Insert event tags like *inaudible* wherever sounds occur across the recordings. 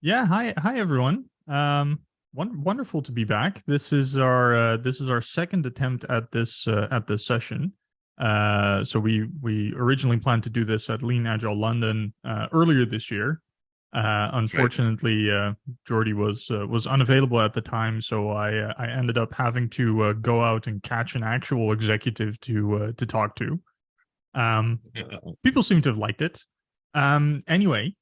Yeah, hi, hi everyone. Um, one, wonderful to be back. This is our uh, this is our second attempt at this uh, at this session. Uh, so we we originally planned to do this at Lean Agile London uh, earlier this year. Uh, unfortunately, uh, Jordi was uh, was unavailable at the time, so I uh, I ended up having to uh, go out and catch an actual executive to uh, to talk to. Um, *laughs* people seem to have liked it. Um, anyway,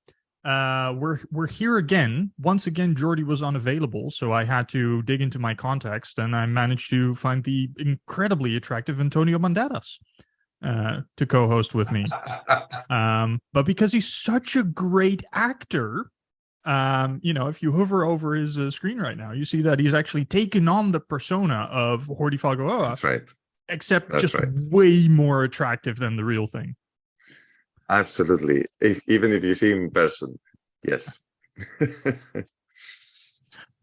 uh, we're we're here again. Once again, Jordi was unavailable, so I had to dig into my context, and I managed to find the incredibly attractive Antonio Banderas uh, to co-host with me. *laughs* um, but because he's such a great actor, um, you know, if you hover over his uh, screen right now, you see that he's actually taken on the persona of Jordi Falgoa. That's right. Except That's just right. way more attractive than the real thing. Absolutely. If, even if you see him in person, yes. *laughs*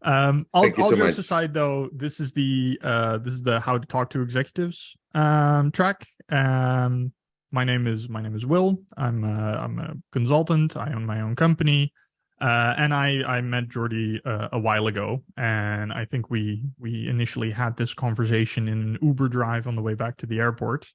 Um, all, all so jokes aside, though, this is the uh, this is the how to talk to executives um, track. Um, my name is my name is Will. I'm a, I'm a consultant. I own my own company, uh, and I I met Jordi uh, a while ago, and I think we we initially had this conversation in an Uber drive on the way back to the airport,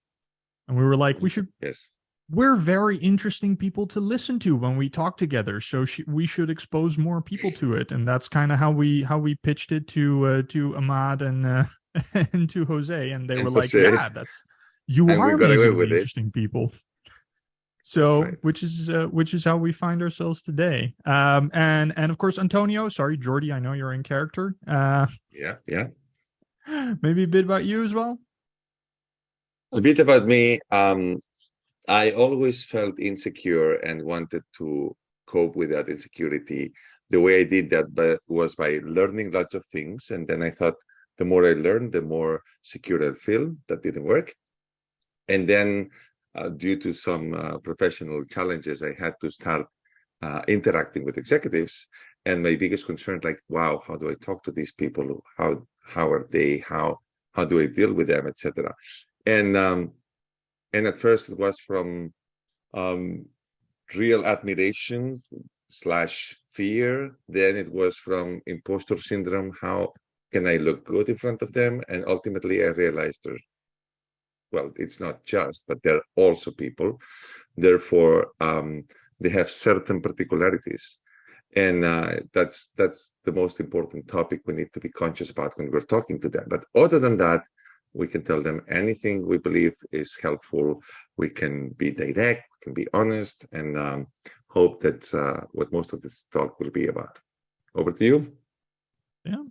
and we were like, we should yes. We're very interesting people to listen to when we talk together so sh- we should expose more people to it and that's kind of how we how we pitched it to uh, to ahmad and uh, *laughs* and to jose and they And were like yeah that's you And are amazingly it. interesting people so right. which is uh, which is how we find ourselves today um and and of course antonio sorry jordi i know you're in character uh Yeah. Yeah. *laughs* maybe a bit about you as well A bit about me. Um, I always felt insecure and wanted to cope with that insecurity. The way I did that was by learning lots of things. And then I thought the more I learned, the more secure I feel. That didn't work. And then, uh, due to some uh, professional challenges, I had to start uh, interacting with executives. And my biggest concern, like, wow, how do I talk to these people? How how are they? How how do I deal with them, etc. And um, and at first it was from um, real admiration slash fear. Then it was from imposter syndrome. How can I look good in front of them? And ultimately, I realized there well, it's not just, but they're also people. Therefore, um, they have certain particularities, and uh, that's that's the most important topic we need to be conscious about when we're talking to them. But other than that, we can tell them anything we believe is helpful. We can be direct, we can be honest, and um, hope that's uh, what most of this talk will be about. Over to you. Yeah.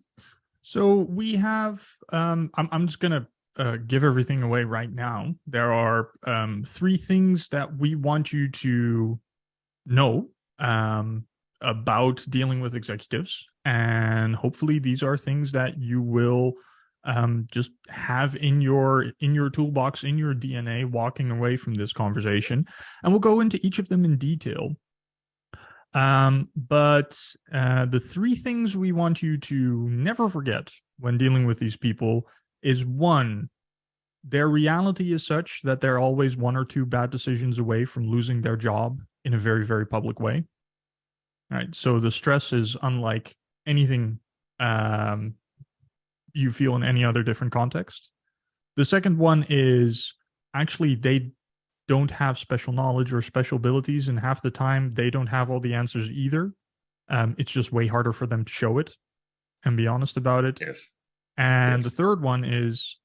So we have. Um, I'm I'm just gonna uh, give everything away right now. There are um, three things that we want you to know um, about dealing with executives, and hopefully these are things that you will um, just have in your in your toolbox in your DNA walking away from this conversation, and we'll go into each of them in detail. Um, but uh, the three things we want you to never forget when dealing with these people is one, their reality is such that they're always one or two bad decisions away from losing their job in a very, very public way. Right. So the stress is unlike anything um, you feel in any other different context. The second one is actually they don't have special knowledge or special abilities, and half the time they don't have all the answers either. Um, it's just way harder for them to show it and be honest about it. Yes. And Yes. the third one is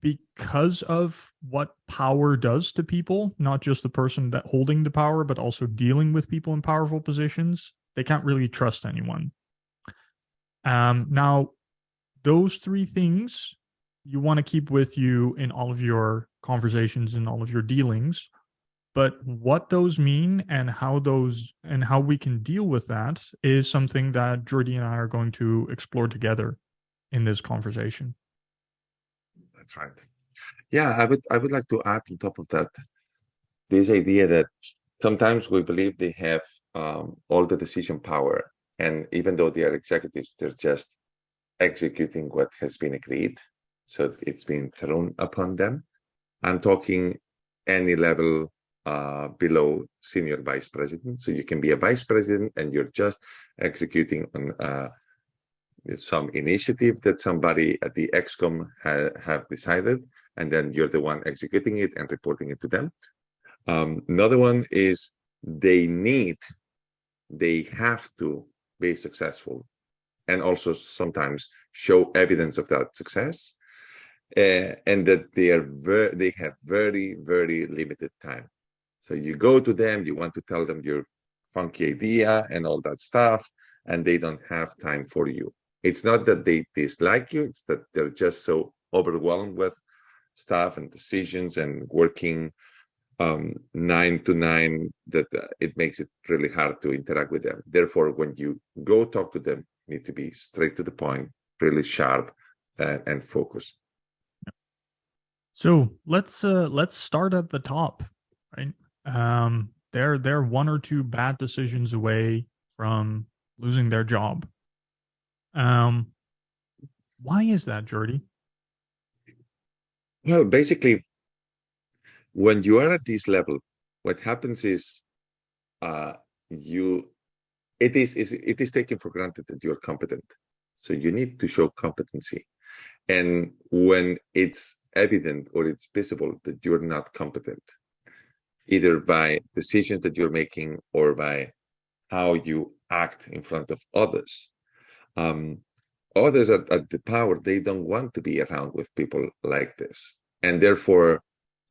because of what power does to people, not just the person that holding the power, but also dealing with people in powerful positions, they can't really trust anyone. Um, now, those three things you want to keep with you in all of your conversations and all of your dealings. But what those mean and how those and how we can deal with that is something that Jordi and I are going to explore together in this conversation. That's right. Yeah, I would I would like to add on top of that this idea that sometimes we believe they have um, all the decision power, and even though they are executives, they're just executing what has been agreed. So it's been thrown upon them. I'm talking any level uh, below senior vice president. So you can be a vice president and you're just executing on uh, some initiative that somebody at the ExCom ha have decided, and then you're the one executing it and reporting it to them. Um, another one is they need, they have to be successful and also sometimes show evidence of that success uh, and that they are very they have very very limited time. So you go to them you want to tell them your funky idea and all that stuff and they don't have time for you. It's not that they dislike you it's that they're just so overwhelmed with stuff and decisions and working um, nine to nine that uh, it makes it really hard to interact with them. Therefore when you go talk to them need to be straight to the point, really sharp, uh, and focused. So let's uh, let's start at the top, right? Um, they're they're one or two bad decisions away from losing their job. Um, why is that, Jordi? Well, basically, when you are at this level, what happens is uh, you it is, is it is taken for granted that you're competent. So you need to show competency. And when it's evident or it's visible that you're not competent, either by decisions that you're making or by how you act in front of others, um, others at, at the power, they don't want to be around with people like this. And therefore,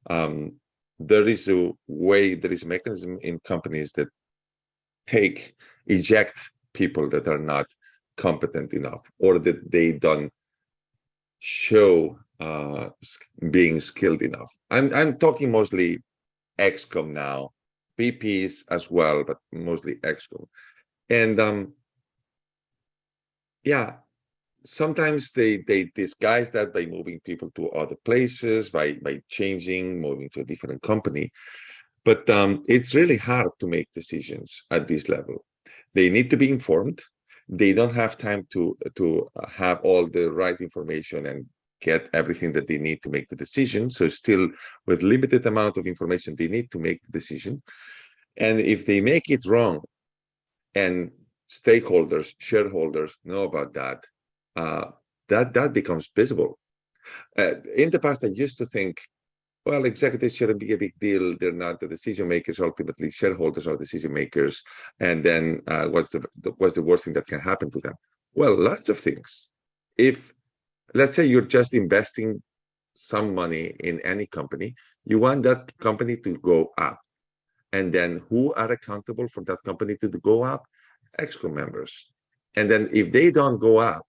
um, there is a way, there is a mechanism in companies that take eject people that are not competent enough or that they don't show uh, being skilled enough. I'm I'm talking mostly ExCom now, VPs as well, but mostly ExCom. And um, yeah, sometimes they they disguise that by moving people to other places, by by changing, moving to a different company. But um, it's really hard to make decisions at this level. They need to be informed. They don't have time to to have all the right information and get everything that they need to make the decision. So still with limited amount of information, they need to make the decision. And if they make it wrong and stakeholders, shareholders know about that, uh, that, that becomes visible. Uh, in the past, I used to think well, executives shouldn't be a big deal. They're not the decision makers. Ultimately, shareholders are decision makers. And then uh, what's the what's the worst thing that can happen to them? Well, lots of things. If let's say you're just investing some money in any company, you want that company to go up. And then who are accountable for that company to go up? Exco members. And then if they don't go up,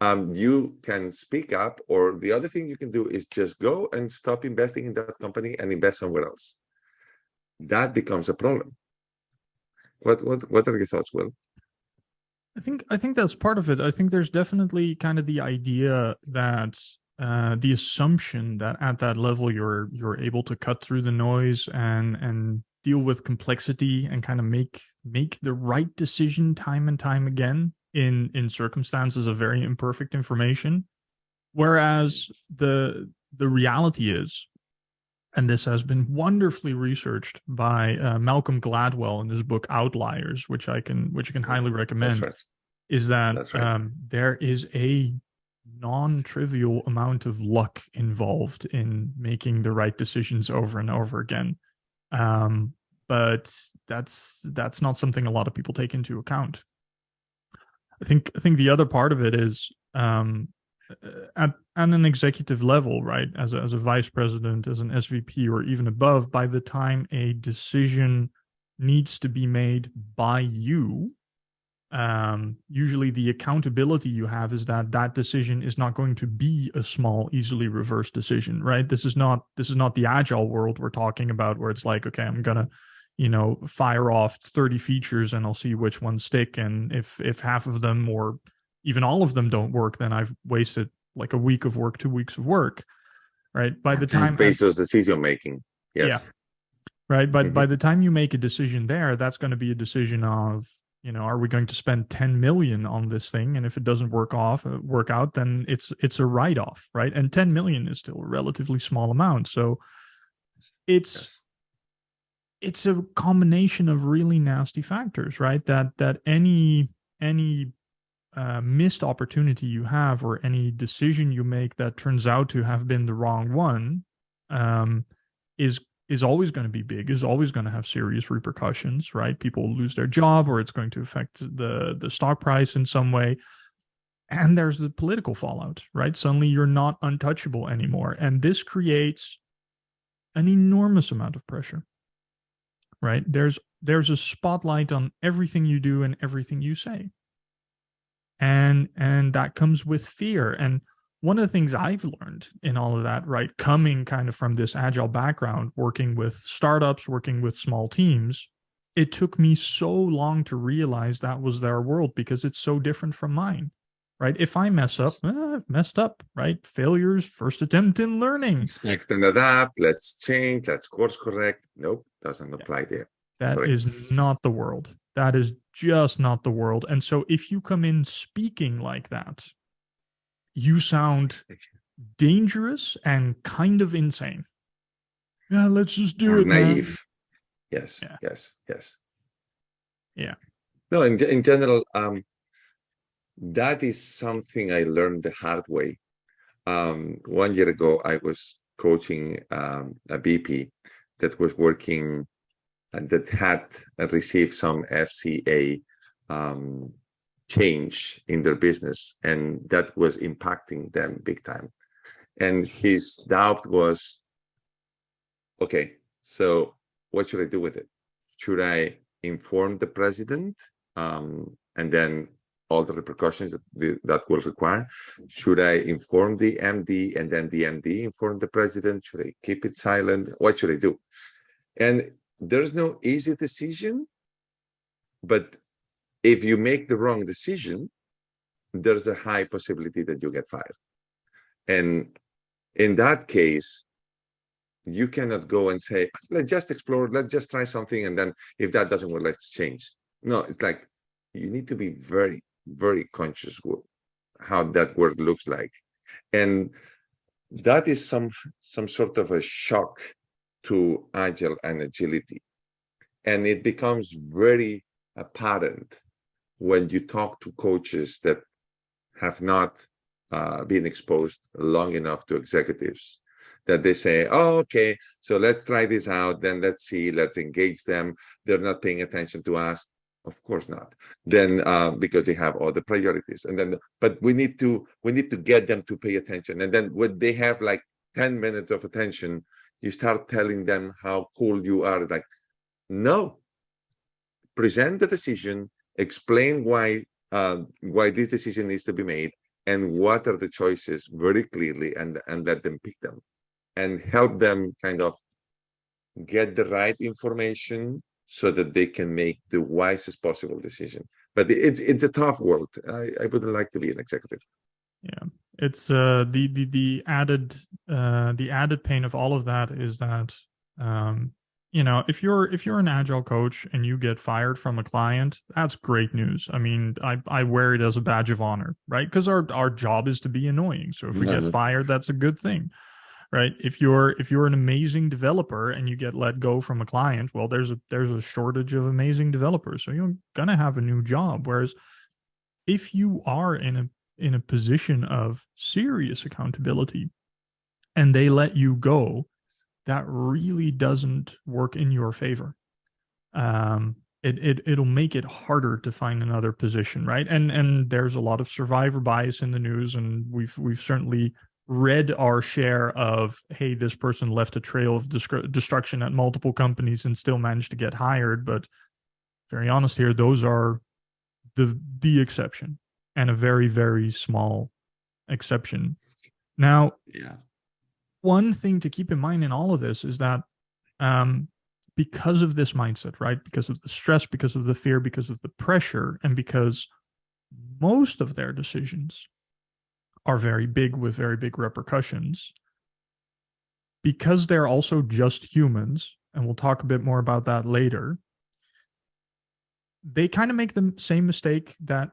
um, you can speak up or the other thing you can do is just go and stop investing in that company and invest somewhere else. That becomes a problem. What what what are your thoughts will? I think i think that's part of it. I think there's definitely kind of the idea that uh, the assumption that at that level you're you're able to cut through the noise and and deal with complexity and kind of make make the right decision time and time again in in circumstances of very imperfect information whereas the the reality is and this has been wonderfully researched by uh, Malcolm Gladwell in his book Outliers, which I can which I can highly recommend. Right. Is that right. um, there is a non-trivial amount of luck involved in making the right decisions over and over again, um, but that's that's not something a lot of people take into account. I think I think the other part of it is um, at at an executive level, right? As a, as a vice president, as an SVP, or even above, by the time a decision needs to be made by you, um, usually the accountability you have is that that decision is not going to be a small, easily reversed decision, right? This is not this is not the agile world we're talking about, where it's like, okay, I'm gonna you know fire off 30 features and i'll see which ones stick. And if if half of them or even all of them don't work then i've wasted like a week of work two weeks of work right? By the time bezos decision making. Yes. Yeah. Right? But mm-hmm. by the time you make a decision there that's going to be a decision of you know are we going to spend 10 million on this thing? And if it doesn't work off uh, work out then it's it's a write off right? And 10 million is still a relatively small amount. So it's yes it's a combination of really nasty factors, right? That that any any uh, missed opportunity you have or any decision you make that turns out to have been the wrong one um, is is always going to be big is always going to have serious repercussions right? People lose their job or it's going to affect the the stock price in some way. And there's the political fallout right? Suddenly you're not untouchable anymore. And this creates an enormous amount of pressure right? There's there's a spotlight on everything you do and everything you say. And and that comes with fear. And one of the things I've learned in all of that, right, coming kind of from this agile background, working with startups, working with small teams, it took me so long to realize that was their world because it's so different from mine, right? If I mess up, eh, messed up, right? Failures, first attempt in learning. Expect and adapt. Let's change. Let's course correct. Nope, doesn't apply yeah. there. That Sorry. is not the world. That is just not the world. And so if you come in speaking like that, you sound *laughs* dangerous and kind of insane. Yeah, let's just do or it. Naive. Man. Yes, yeah. yes, yes. Yeah. No, in in general, um, that is something I learned the hard way. Um, one year ago, I was coaching um, a VP that was working and that had received some FCA um, change in their business and that was impacting them big time and his doubt was okay so what should i do with it should i inform the president um, and then all the repercussions that, the, that will require should i inform the md and then the md inform the president should i keep it silent what should i do and there's no easy decision but if you make the wrong decision, there's a high possibility that you get fired. And in that case, you cannot go and say, let's just explore, let's just try something. And then if that doesn't work, let's change. No, it's like you need to be very, very conscious how that word looks like. And that is some some sort of a shock to agile and agility. And it becomes very apparent when you talk to coaches that have not uh, been exposed long enough to executives that they say, oh, okay, so let's try this out, then let's see, let's engage them. They're not paying attention to us. Of course not. Then uh, because they have other priorities. And then, but we need to, we need to get them to pay attention. And then when they have like 10 minutes of attention, you start telling them how cool you are. Like, no, present the decision, explain why uh, why this decision needs to be made and what are the choices very clearly and and let them pick them and help them kind of get the right information so that they can make the wisest possible decision. But it's it's a tough world. I, I wouldn't like to be an executive. Yeah. It's uh the the the added uh the added pain of all of that is that um you know if you're if you're an agile coach and you get fired from a client that's great news. I mean i i wear it as a badge of honor right? Because our our job is to be annoying. So if we get fired that's a good thing right if you're if you're an amazing developer and you get let go from a client well there's a there's a shortage of amazing developers so you're gonna have a new job whereas if you are in a in a position of serious accountability and they let you go that really doesn't work in your favor. Um, it, it it'll make it harder to find another position, right? And and there's a lot of survivor bias in the news, and we've we've certainly read our share of hey, this person left a trail of destruction at multiple companies and still managed to get hired. But very honest here, those are the the exception and a very very small exception. Now, yeah one thing to keep in mind in all of this is that um, because of this mindset, right? Because of the stress, because of the fear, because of the pressure, and because most of their decisions are very big with very big repercussions, because they're also just humans, and we'll talk a bit more about that later, they kind of make the same mistake that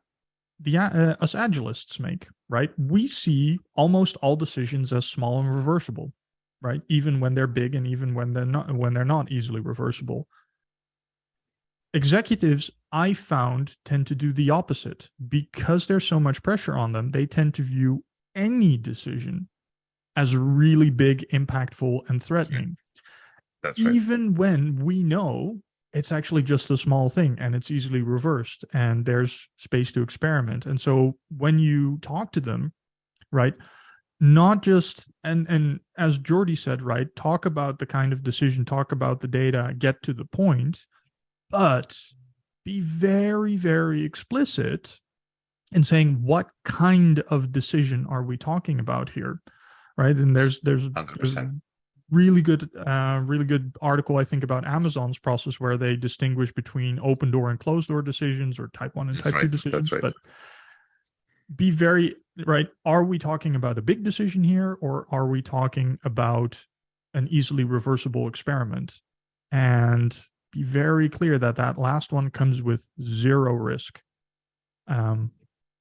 the uh, us agilists make, right? We see almost all decisions as small and reversible. right? Even when they're big and even when they're not when they're not easily reversible. Executives, I found, tend to do the opposite. Because there's so much pressure on them, they tend to view any decision as really big, impactful, and threatening. That's right. Even when we know it's actually just a small thing and it's easily reversed and there's space to experiment. And so when you talk to them, right, not just and and as Jordi said, right, talk about the kind of decision, talk about the data, get to the point, but be very, very explicit in saying what kind of decision are we talking about here, right? And there's there's, there's really good uh, really good article I think about Amazon's process where they distinguish between open door and closed door decisions or type one and That's type right. two decisions. That's right. But be very right. Are we talking about a big decision here, or are we talking about an easily reversible experiment? And be very clear that that last one comes with zero risk, um,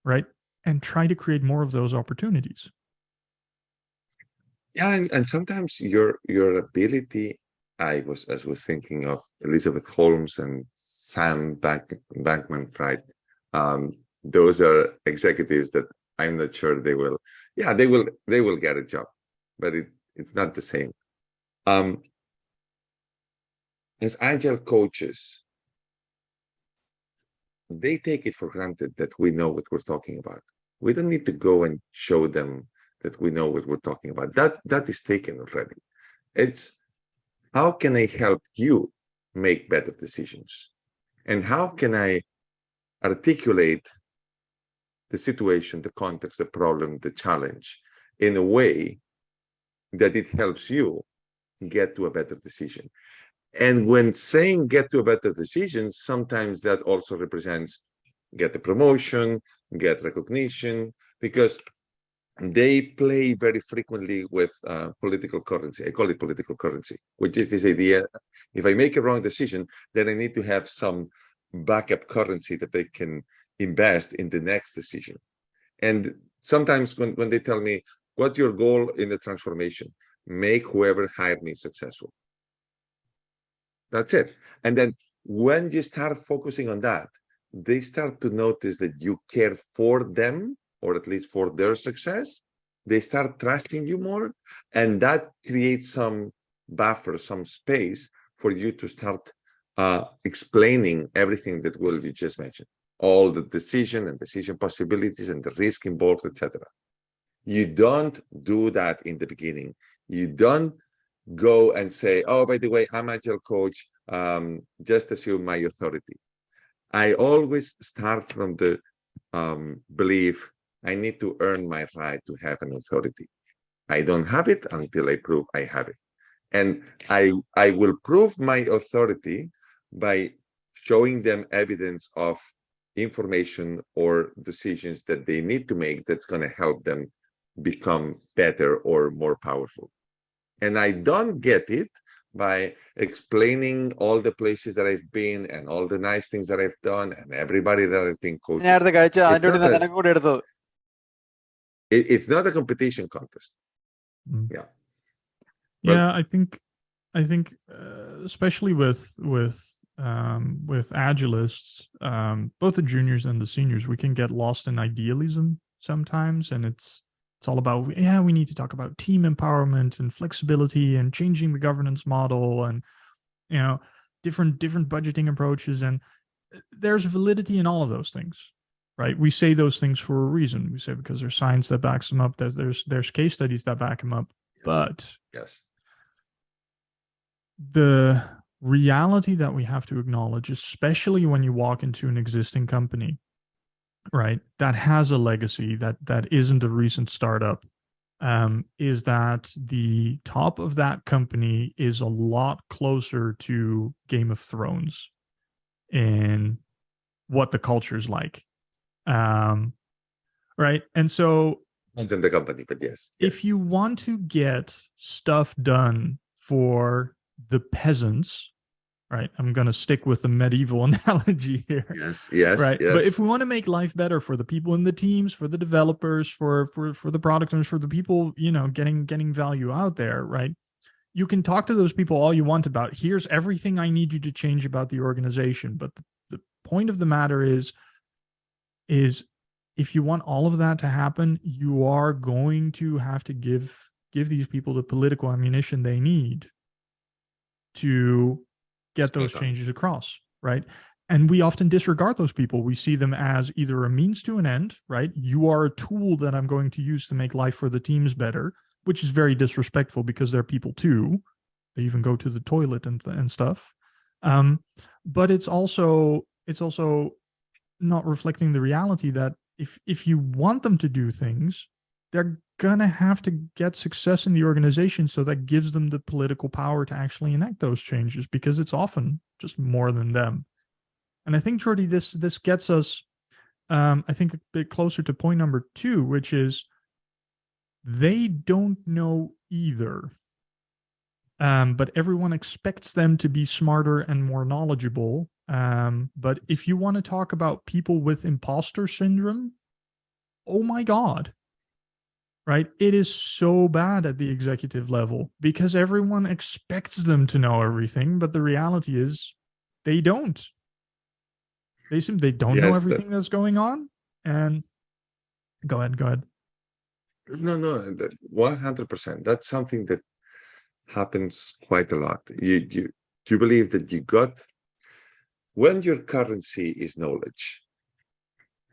right? And try to create more of those opportunities. Yeah, and, and sometimes your your ability, I was as was thinking of Elizabeth Holmes and Sam Bank, Bankman Fried. Um, those are executives that I'm not sure they will. Yeah, they will they will get a job, but it, it's not the same. Um, as agile coaches, they take it for granted that we know what we're talking about. We don't need to go and show them that we know what we're talking about. That that is taken already. It's how can I help you make better decisions? And how can I articulate the situation, the context, the problem, the challenge in a way that it helps you get to a better decision. And when saying get to a better decision, sometimes that also represents get a promotion, get recognition, because they play very frequently with uh, political currency. I call it political currency, which is this idea if I make a wrong decision, then I need to have some backup currency that they can invest in the next decision. And sometimes when, when they tell me, what's your goal in the transformation? Make whoever hired me successful. That's it. And then when you start focusing on that, they start to notice that you care for them, or at least for their success. They start trusting you more. And that creates some buffer, some space for you to start uh, explaining everything that Will you just mentioned, all the decision and decision possibilities and the risk involved, etc. You don't do that in the beginning. You don't go and say, oh, by the way, I'm agile coach, um, just assume my authority. I always start from the um, belief I need to earn my right to have an authority. I don't have it until I prove I have it. And I, I will prove my authority by showing them evidence of information or decisions that they need to make that's going to help them become better or more powerful and I don't get it by explaining all the places that I've been and all the nice things that I've done and everybody that I've been coaching. It's not a, competition contest. Mm. Yeah. But, yeah, I think, I think, uh, especially with with um, with agilists, um, both the juniors and the seniors, we can get lost in idealism sometimes, and it's it's all about yeah, we need to talk about team empowerment and flexibility and changing the governance model and you know different different budgeting approaches, and there's validity in all of those things. Right, we say those things for a reason. We say because there's science that backs them up. There's there's there's case studies that back them up. Yes. But yes. the reality that we have to acknowledge, especially when you walk into an existing company, right, that has a legacy that that isn't a recent startup, um, is that the top of that company is a lot closer to Game of Thrones in what the culture is like. Um, right. And so Depends on the company, but yes. yes. if you want to get stuff done for the peasants, right? I'm going to stick with the medieval *laughs* analogy here. Yes, yes, right. yes. But if we want to make life better for the people in the teams, for the developers, for for for the product owners, for the people, you know, getting getting value out there, right? you can talk to those people all you want about here's everything I need you to change about the organization. But the, the point of the matter is, is if you want all of that to happen, you are going to have to give give these people the political ammunition they need to get those changes across, right? And we often disregard those people. We see them as either a means to an end, right? You are a tool that I'm going to use to make life for the teams better, which is very disrespectful because they're people too. They even go to the toilet and and stuff. Um, but it's also it's also not reflecting the reality that if if you want them to do things, they're gonna have to get success in the organization so that gives them the political power to actually enact those changes because it's often just more than them. And i think jordi this this gets us um, i think a bit closer to point number two which is they don't know either. Um, but everyone expects them to be smarter and more knowledgeable. Um, but if you want to talk about people with imposter syndrome oh my god right? It is so bad at the executive level because everyone expects them to know everything, but the reality is they don't. They seem they don't yes, know everything that's going on. And go ahead, go ahead. No, no, one hundred percent. That's something that happens quite a lot. You you you believe that you got when your currency is knowledge.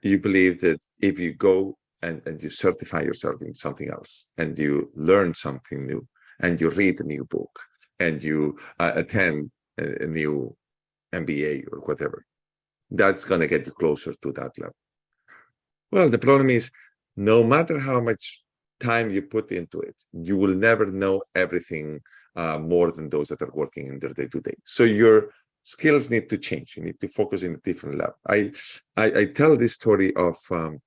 You believe that if you go and, and you certify yourself in something else and you learn something new and you read a new book and you uh, attend a, a, new MBA or whatever, that's going to get you closer to that level. Well, the problem is no matter how much time you put into it, you will never know everything uh, more than those that are working in their day to day. So your skills need to change. You need to focus in a different level. I I, I tell this story of um,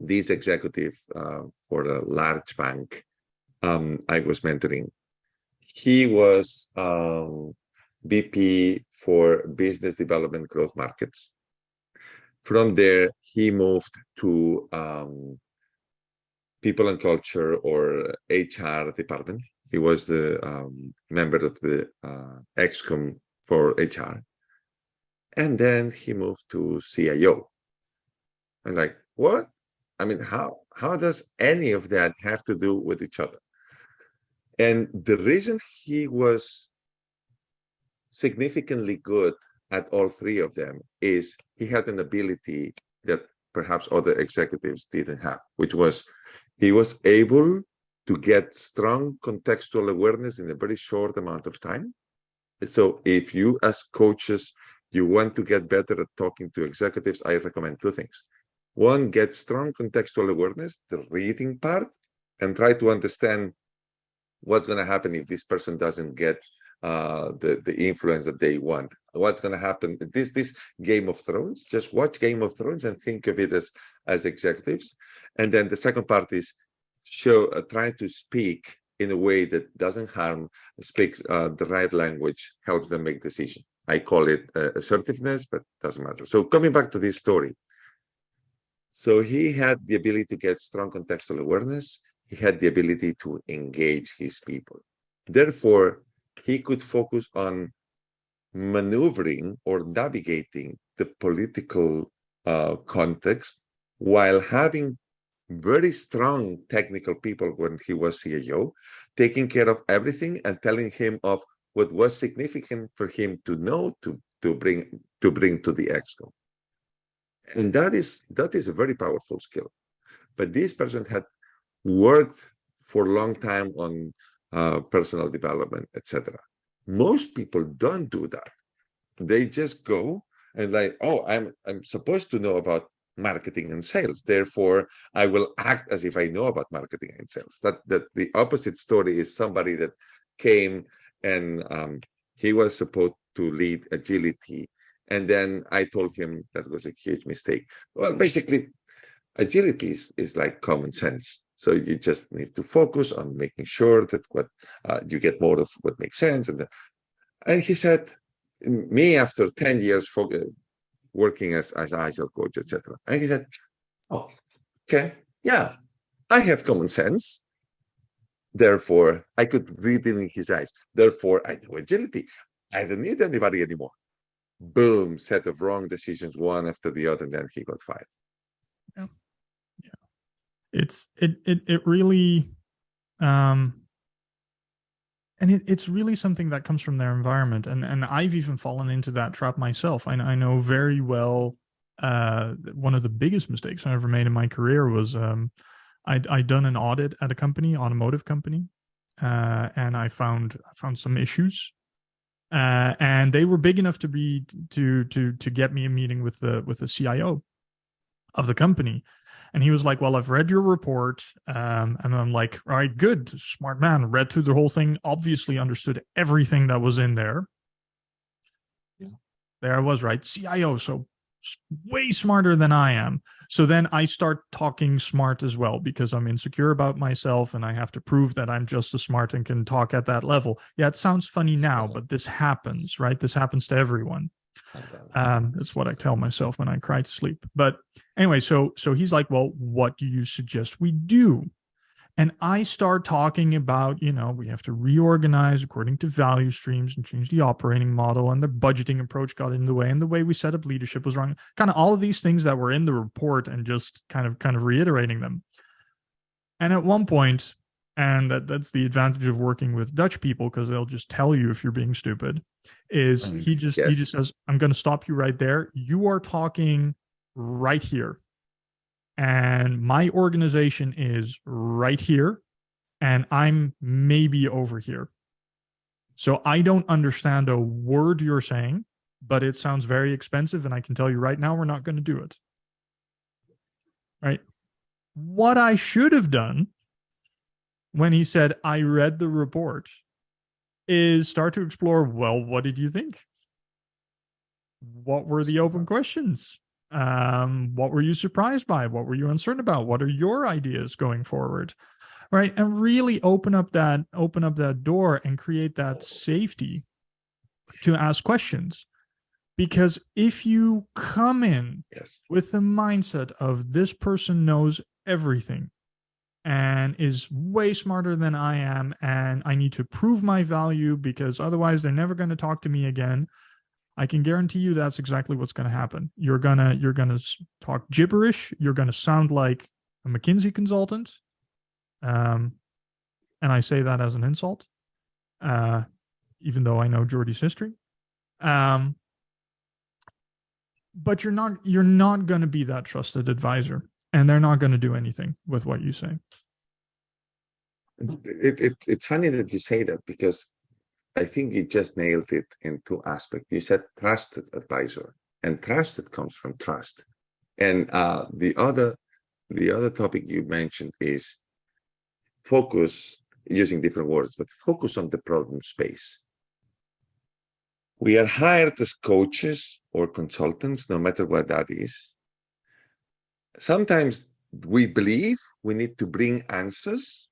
this executive uh, for a large bank um, I was mentoring, he was um, VP for business development growth markets. From there, he moved to um, people and culture or HR department. He was the um, member of the uh, ExCom for HR. And then he moved to CIO. I'm like, what? I mean, how how does any of that have to do with each other? And the reason he was significantly good at all three of them is he had an ability that perhaps other executives didn't have, which was he was able to get strong contextual awareness in a very short amount of time. So if you as coaches, you want to get better at talking to executives, I recommend two things. One, get strong contextual awareness, the reading part, and try to understand what's going to happen if this person doesn't get uh, the the influence that they want. What's going to happen? This this Game of Thrones. Just watch Game of Thrones and think of it as as executives. And then the second part is show uh, try to speak in a way that doesn't harm, speaks uh, the right language, helps them make decision. I call it uh, assertiveness, but doesn't matter. So coming back to this story, so he had the ability to get strong contextual awareness. He had the ability to engage his people. Therefore, he could focus on maneuvering or navigating the political uh, context while having very strong technical people when he was CIO, taking care of everything and telling him of what was significant for him to know to to bring to bring to the exco and that is that is a very powerful skill. But this person had worked for a long time on uh, personal development etc most people don't do that. They just go and like oh i'm i'm supposed to know about marketing and sales. Therefore i will act as if i know about marketing and sales. That that the opposite story is somebody that came and um, he was supposed to lead agility and then I told him that was a huge mistake. Well, basically, agility is, is like common sense. So you just need to focus on making sure that what uh, you get more of what makes sense. And, and he said, me after 10 years for, uh, working as, as agile coach, etc. And he said, oh, okay, yeah, I have common sense. Therefore, I could read it in his eyes. Therefore, I know agility. I don't need anybody anymore. Boom, set of wrong decisions, one after the other, and then he got fired. Yeah. Yeah. It's it it it really um and it, it's really something that comes from their environment and and i've even fallen into that trap myself i, I know very well uh, one of the biggest mistakes i ever made in my career was um, I'd, I'd done an audit at a company automotive company uh, and i found i found some issues uh, and they were big enough to be to to to get me a meeting with the with the cio of the company and he was like, well, I've read your report. Um, and I'm like, all right, good. Smart man. Read through the whole thing, obviously understood everything that was in there. Yeah. There I was, right? CIO. So way smarter than I am. So then I start talking smart as well because I'm insecure about myself and I have to prove that I'm just as smart and can talk at that level. Yeah, it sounds funny now, but this happens, right? This happens to everyone. Um, that's what I tell myself when I cry to sleep. But anyway, so so he's like, well, what do you suggest we do? And I start talking about, you know, we have to reorganize according to value streams and change the operating model, and the budgeting approach got in the way, and the way we set up leadership was wrong. Kind of all of these things that were in the report, and just kind of kind of reiterating them. And at one point, and that that's the advantage of working with Dutch people because they'll just tell you if you're being stupid. Is he just yes. he just says, "I'm going to stop you right there. You are talking right here, and my organization is right here, and I'm maybe over here. So I don't understand a word you're saying, but it sounds very expensive, and I can tell you right now, we're not going to do it. Right." What I should have done when he said, I read the report, is start to explore, well, what did you think? What were the open questions? Um, what were you surprised by? What were you uncertain about? What are your ideas going forward? Right. And really open up that open up that door and create that safety to ask questions. Because if you come in yes. with the mindset of this person knows everything, and is way smarter than I am. And I need to prove my value because otherwise they're never going to talk to me again. I can guarantee you that's exactly what's going to happen. You're gonna you're gonna talk gibberish. You're gonna sound like a McKinsey consultant, um, and I say that as an insult, uh, even though I know Jordi's history. Um, but you're not you're not going to be that trusted advisor and they're not going to do anything with what you say. It, it, it's funny that you say that because I think you just nailed it in two aspects. You said trusted advisor, and trusted comes from trust. And uh, the other, the other topic you mentioned is focus using different words, but focus on the problem space. We are hired as coaches or consultants, no matter what that is, sometimes we believe we need to bring answers.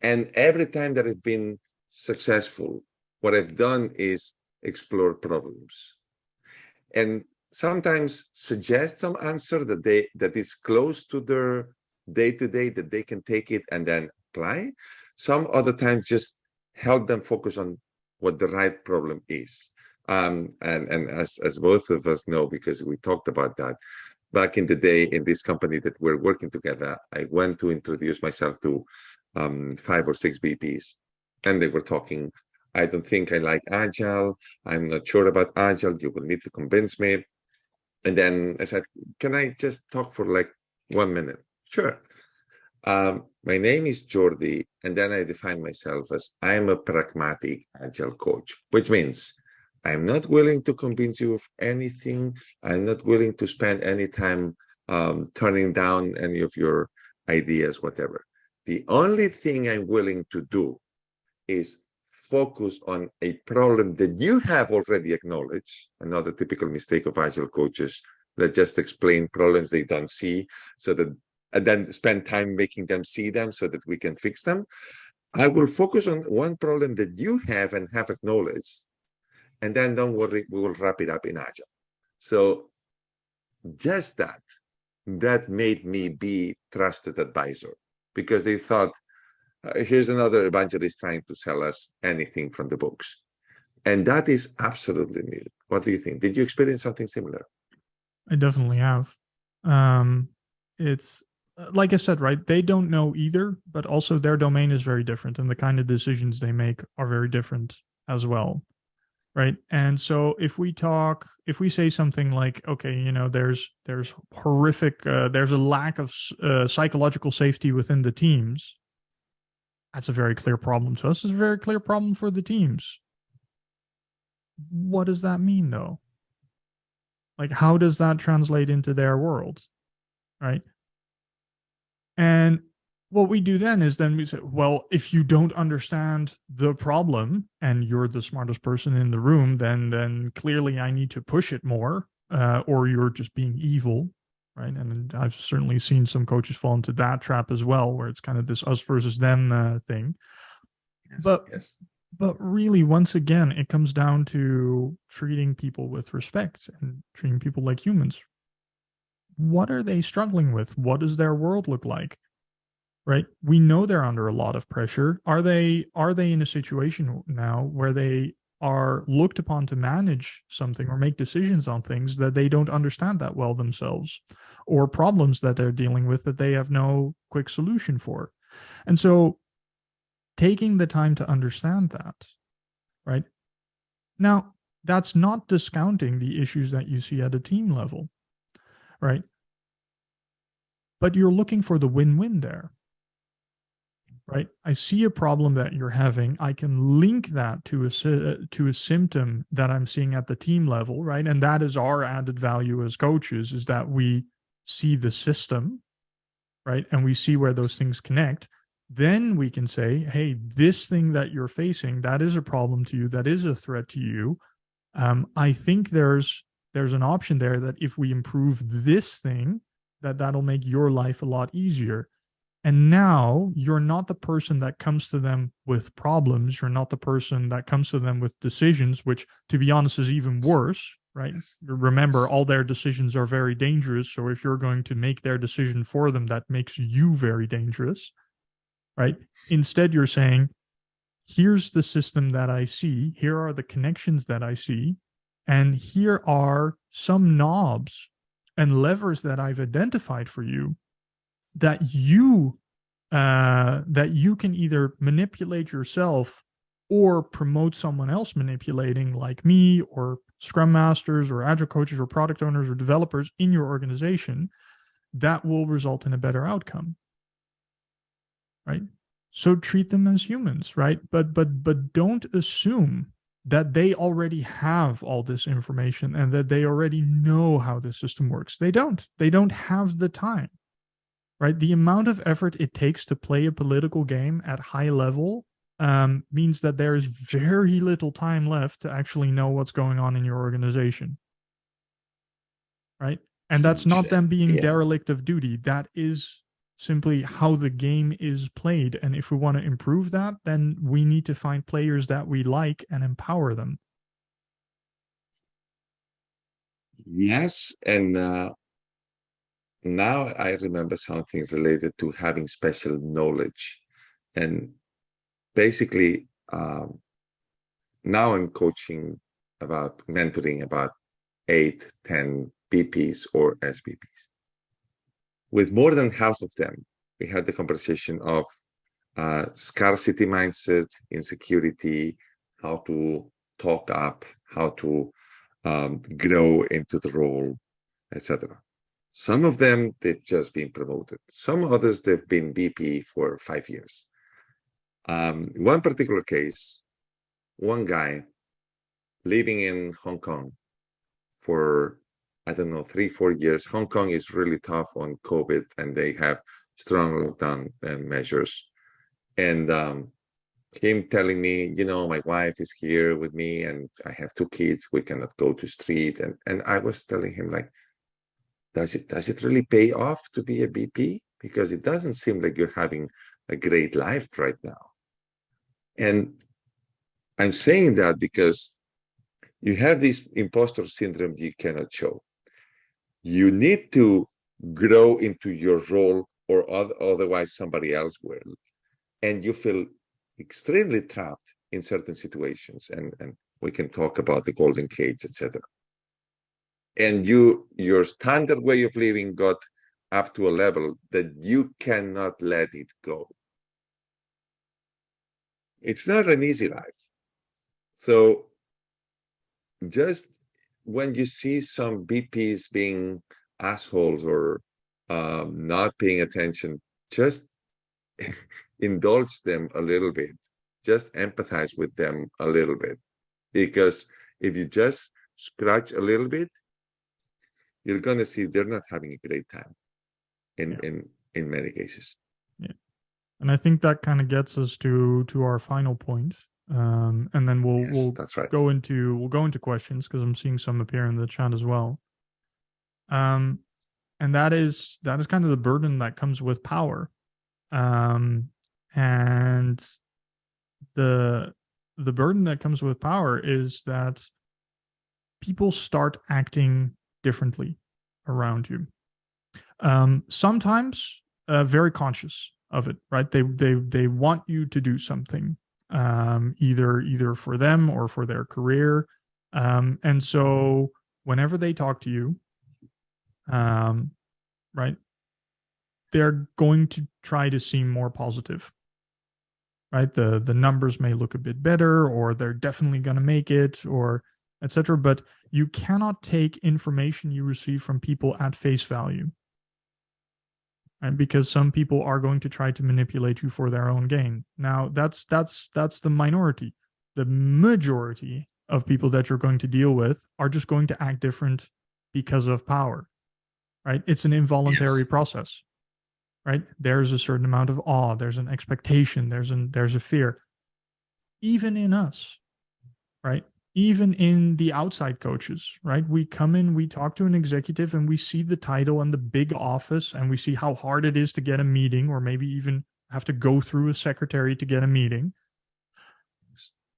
And every time that it's been successful, what I've done is explore problems. And sometimes suggest some answer that they that is close to their day to day that they can take it and then apply. Some other times just help them focus on what the right problem is. Um, and and as as both of us know, because we talked about that, back in the day in this company that we're working together, I went to introduce myself to um, five or six VPs, and they were talking. I don't think I like agile. I'm not sure about agile. You will need to convince me. And then I said, "Can I just talk for like one minute?" Sure. Um, my name is Jordi, and then I define myself as I am a pragmatic agile coach, which means I'm not willing to convince you of anything. I'm not willing to spend any time um, turning down any of your ideas, whatever. The only thing I'm willing to do is focus on a problem that you have already acknowledged. Another typical mistake of agile coaches that just explain problems they don't see so that and then spend time making them see them so that we can fix them. I will focus on one problem that you have and have acknowledged and then don't worry, we will wrap it up in Agile. So just that, that made me be trusted advisor because they thought here's another evangelist trying to sell us anything from the books. And that is absolutely needed. What do you think? Did you experience something similar? I definitely have. Um, it's uh, like I said, right? They don't know either, but also their domain is very different, and the kind of decisions they make are very different as well, right? And so if we talk, if we say something like, okay, you know, there's there's horrific, uh, there's a lack of uh, psychological safety within the teams. That's a very clear problem to us. It's a very clear problem for the teams. What does that mean, though? Like, how does that translate into their world, right? And what we do then is then we say, well, if you don't understand the problem and you're the smartest person in the room, then then clearly I need to push it more, uh, or you're just being evil, right? And I've certainly seen some coaches fall into that trap as well, where it's kind of this us versus them uh, thing. Yes, but yes. but really, once again, it comes down to treating people with respect and treating people like humans, what are they struggling with? What does their world look like? Right? We know they're under a lot of pressure. Are they are they in a situation now where they are looked upon to manage something or make decisions on things that they don't understand that well themselves or problems that they're dealing with that they have no quick solution for. And so taking the time to understand that, right? Now, that's not discounting the issues that you see at a team level right? But you're looking for the win-win there, right? I see a problem that you're having. I can link that to a to a symptom that I'm seeing at the team level, right? And that is our added value as coaches is that we see the system, right? And we see where those things connect. Then we can say, hey, this thing that you're facing, that is a problem to you, that is a threat to you. Um, I think there's there's an option there that if we improve this thing, that that'll make your life a lot easier. And now you're not the person that comes to them with problems. You're not the person that comes to them with decisions, which to be honest is even worse, right? Yes. Remember, yes. all their decisions are very dangerous. So if you're going to make their decision for them, that makes you very dangerous, right? Instead, you're saying, here's the system that I see. Here are the connections that I see. And here are some knobs and levers that I've identified for you that you uh, that you can either manipulate yourself or promote someone else manipulating like me or scrum masters or agile coaches or product owners or developers in your organization that will result in a better outcome right so treat them as humans right but but but don't assume that they already have all this information and that they already know how the system works. They don't. They don't have the time. Right? The amount of effort it takes to play a political game at high level um, means that there is very little time left to actually know what's going on in your organization. Right? And that's not them being yeah. derelict of duty. That is simply how the game is played. And if we want to improve that, then we need to find players that we like and empower them. Yes. And uh, now I remember something related to having special knowledge. And basically, um, now I'm coaching about mentoring about eight, 10 VPs or SVPs. with more than half of them, we had the conversation of uh, scarcity mindset, insecurity, how to talk up, how to um, grow into the role, etc. Some of them, they've just been promoted. Some others, they've been VP for five years. Um, one particular case, one guy living in Hong Kong for I don't know, three, four years. Hong Kong is really tough on COVID and they have strong lockdown uh, measures. And um, him telling me, you know, my wife is here with me and I have two kids. We cannot go to street. And, and I was telling him like, does it, does it really pay off to be a VP? Because it doesn't seem like you're having a great life right now. And I'm saying that because you have this imposter syndrome you cannot show you need to grow into your role or otherwise somebody else will and you feel extremely trapped in certain situations and and we can talk about the golden cage etc and you your standard way of living got up to a level that you cannot let it go. It's not an easy life. So just when you see some VPs being assholes or um, not paying attention just *laughs* indulge them a little bit. Just empathize with them a little bit. Because if you just scratch a little bit you're going to see they're not having a great time in yeah. in in many cases. Yeah. And i think that kind of gets us to to our final point um and then we'll yes, we'll that's right. go into we'll go into questions because i'm seeing some appear in the chat as well. Um and that is that is kind of the burden that comes with power. Um and the the burden that comes with power is that people start acting differently around you. Um sometimes uh, very conscious of it right? They they they want you to do something um either either for them or for their career. Um and so whenever they talk to you um right they're going to try to seem more positive right? The the numbers may look a bit better or they're definitely going to make it or etc but you cannot take information you receive from people at face value. And because some people are going to try to manipulate you for their own gain. Now that's that's that's the minority. The majority of people that you're going to deal with are just going to act different because of power right? It's an involuntary yes. process right? There's a certain amount of awe there's an expectation there's an there's a fear. Even in us right even in the outside coaches right? We come in we talk to an executive and we see the title and the big office and we see how hard it is to get a meeting or maybe even have to go through a secretary to get a meeting.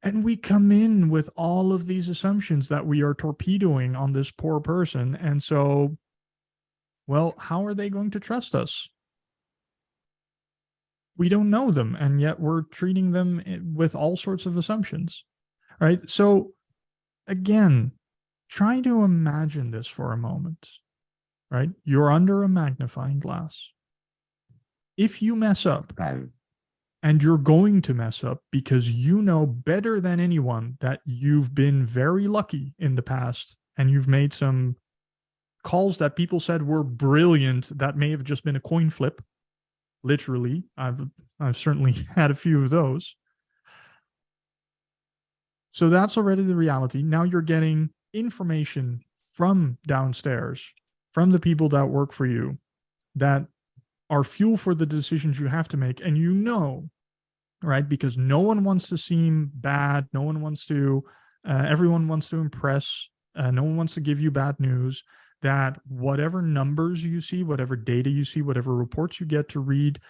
And we come in with all of these assumptions that we are torpedoing on this poor person and so well how are they going to trust us? We don't know them and yet we're treating them eh, with all sorts of assumptions right? So again try to imagine this for a moment right you're under a magnifying glass if you mess up and you're going to mess up because you know better than anyone that you've been very lucky in the past and you've made some calls that people said were brilliant that may have just been a coin flip literally. I've I've certainly *laughs* had a few of those. So that's already the reality. Now you're getting information from downstairs, from the people that work for you, that are fuel for the decisions you have to make. And you know, right? Because no one wants to seem bad. No one wants to, uh, everyone wants to impress. Uh, no one wants to give you bad news that whatever numbers you see, whatever data you see, whatever reports you get to read,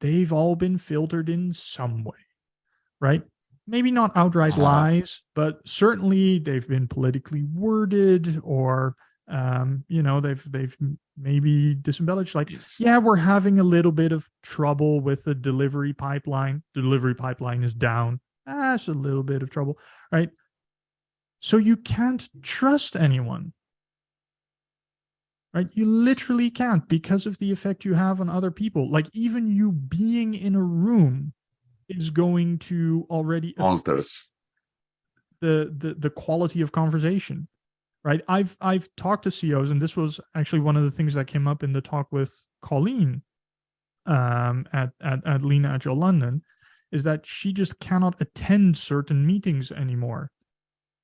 they've all been filtered in some way, right? Maybe not outright uh-huh. lies, but certainly they've been politically worded or um, you know, they've they've maybe disembellished like, yes. yeah, we're having a little bit of trouble with the delivery pipeline. The delivery pipeline is down. That's a little bit of trouble, right? So you can't trust anyone right? You literally can't because of the effect you have on other people. Like even you being in a room is going to already alters. the the the quality of conversation, right? I've I've talked to CEOs, and this was actually one of the things that came up in the talk with Colleen um, at at at Lean Agile London, is that she just cannot attend certain meetings anymore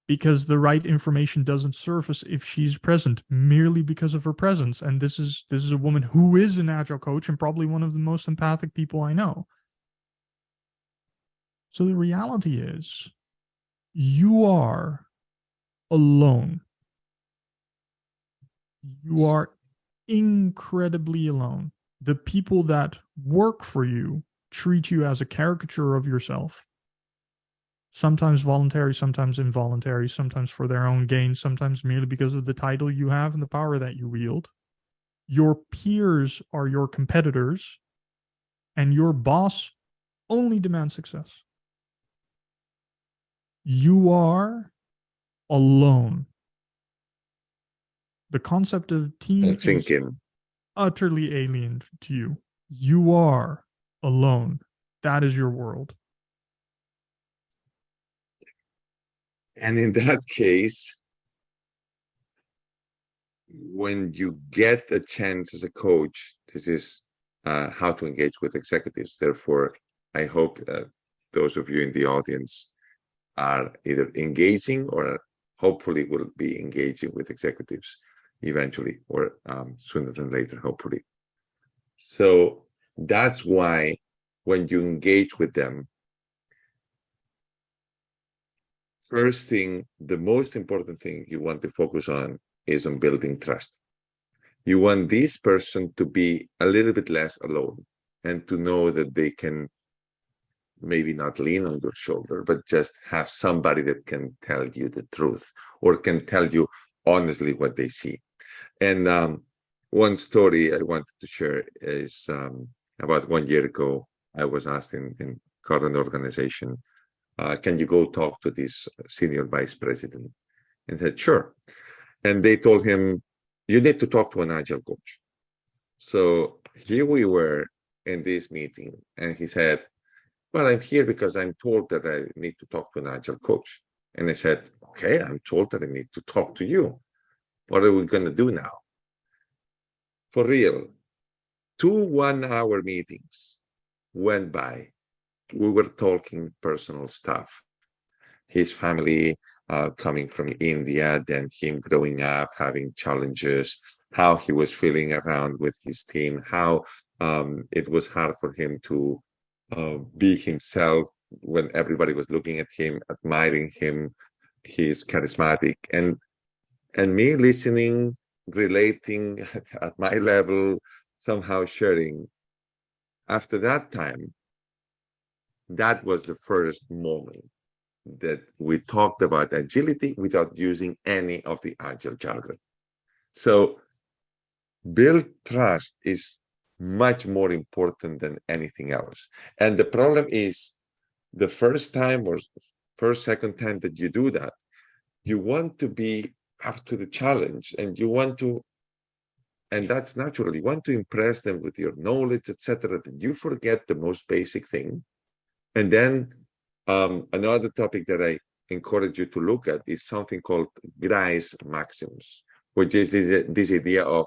because the right information doesn't surface if she's present merely because of her presence. And this is this is a woman who is an agile coach and probably one of the most empathic people i know so the reality is you are alone you are incredibly alone the people that work for you treat you as a caricature of yourself sometimes voluntary, sometimes involuntary, sometimes for their own gain, sometimes merely because of the title you have and the power that you wield. Your peers are your competitors, and your boss only demands success. You are alone. The concept of team is thinking. utterly alien to you. You are alone. That is your world. And in that case, when you get a chance as a coach, this is uh, how to engage with executives. Therefore, I hope that those of you in the audience are either engaging or hopefully will be engaging with executives eventually or um, sooner than later, hopefully. So that's why when you engage with them, first thing, the most important thing you want to focus on is on building trust. You want this person to be a little bit less alone and to know that they can maybe not lean on your shoulder, but just have somebody that can tell you the truth or can tell you honestly what they see. And um, one story I wanted to share is um, about one year ago, I was asked in, in current organization, uh, can you go talk to this senior vice president? And said, sure. And they told him, you need to talk to an agile coach. So here we were in this meeting, and he said, well, I'm here because I'm told that I need to talk to an agile coach. And I said, okay, I'm told that I need to talk to you. What are we going to do now? For real, two one hour meetings went by. We were talking personal stuff. His family uh, coming from India, then him growing up, having challenges, how he was feeling around with his team, how um, it was hard for him to uh, be himself when everybody was looking at him, admiring him. He's charismatic, and and me listening, relating at, *laughs* at my level, somehow sharing. After that time, that was the first moment that we talked about agility without using any of the agile jargon. So build trust is much more important than anything else. And the problem is the first time or first, second time that you do that, you want to be up to the challenge and you want to, and that's natural, you want to impress them with your knowledge, etc. That you forget the most basic thing. And then um, another topic that I encourage you to look at is something called Grice maxims, which is this idea of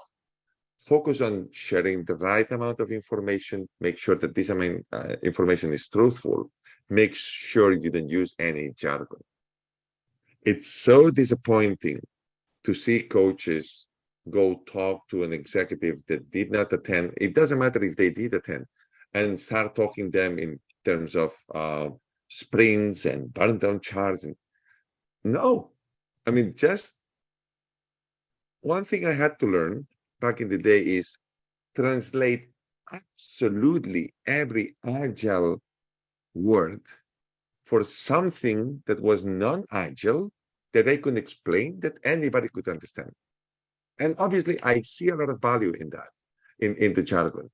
focus on sharing the right amount of information, make sure that this amount, uh, information is truthful, make sure you don't use any jargon. It's so disappointing to see coaches go talk to an executive that did not attend. It doesn't matter if they did attend and start talking them in terms of uh, sprints and burn down charts. And no, I mean, just one thing I had to learn back in the day is translate absolutely every agile word for something that was non-agile that I could explain that anybody could understand. And obviously, I see a lot of value in that, in, in the jargon,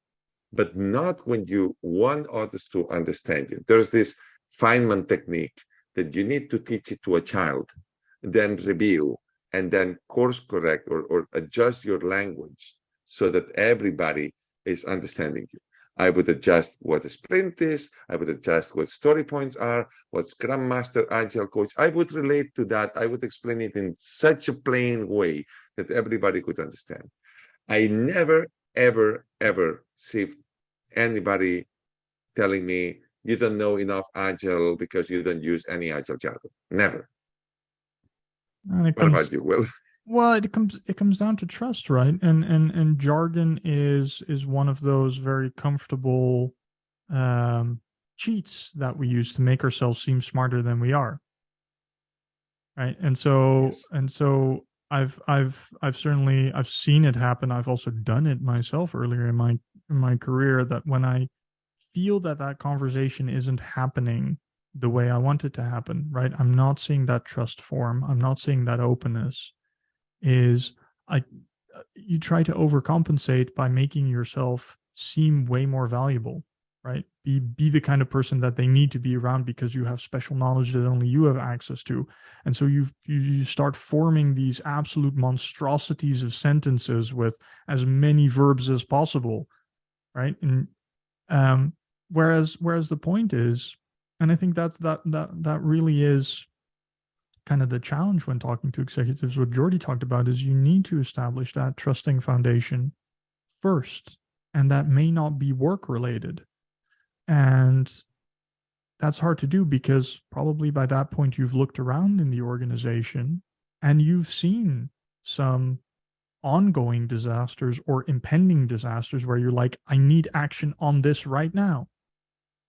but not when you want others to understand you. There's this Feynman technique that you need to teach it to a child, then review, and then course correct or, or adjust your language so that everybody is understanding you. I would adjust what a sprint is. I would adjust what story points are, what Scrum Master, Agile Coach. I would relate to that. I would explain it in such a plain way that everybody could understand. I never, ever, ever see anybody telling me you don't know enough Agile because you don't use any Agile jargon. Never. And it What comes, about you, Will? well, it comes it comes down to trust, right? And and and jargon is is one of those very comfortable um cheats that we use to make ourselves seem smarter than we are. Right. And so Yes. and so I've I've I've certainly I've seen it happen. I've also done it myself earlier in my in my career that when I feel that that conversation isn't happening the way I want it to happen, right? I'm not seeing that trust form. I'm not seeing that openness. Is I you try to overcompensate by making yourself seem way more valuable, right be be the kind of person that they need to be around because you have special knowledge that only you have access to and so you you start forming these absolute monstrosities of sentences with as many verbs as possible right and um whereas whereas the point is and i think that that that that really is kind of the challenge when talking to executives. What Jordi talked about is you need to establish that trusting foundation first and that may not be work related and that's hard to do because probably by that point you've looked around in the organization and you've seen some ongoing disasters or impending disasters where you're like, I need action on this right now,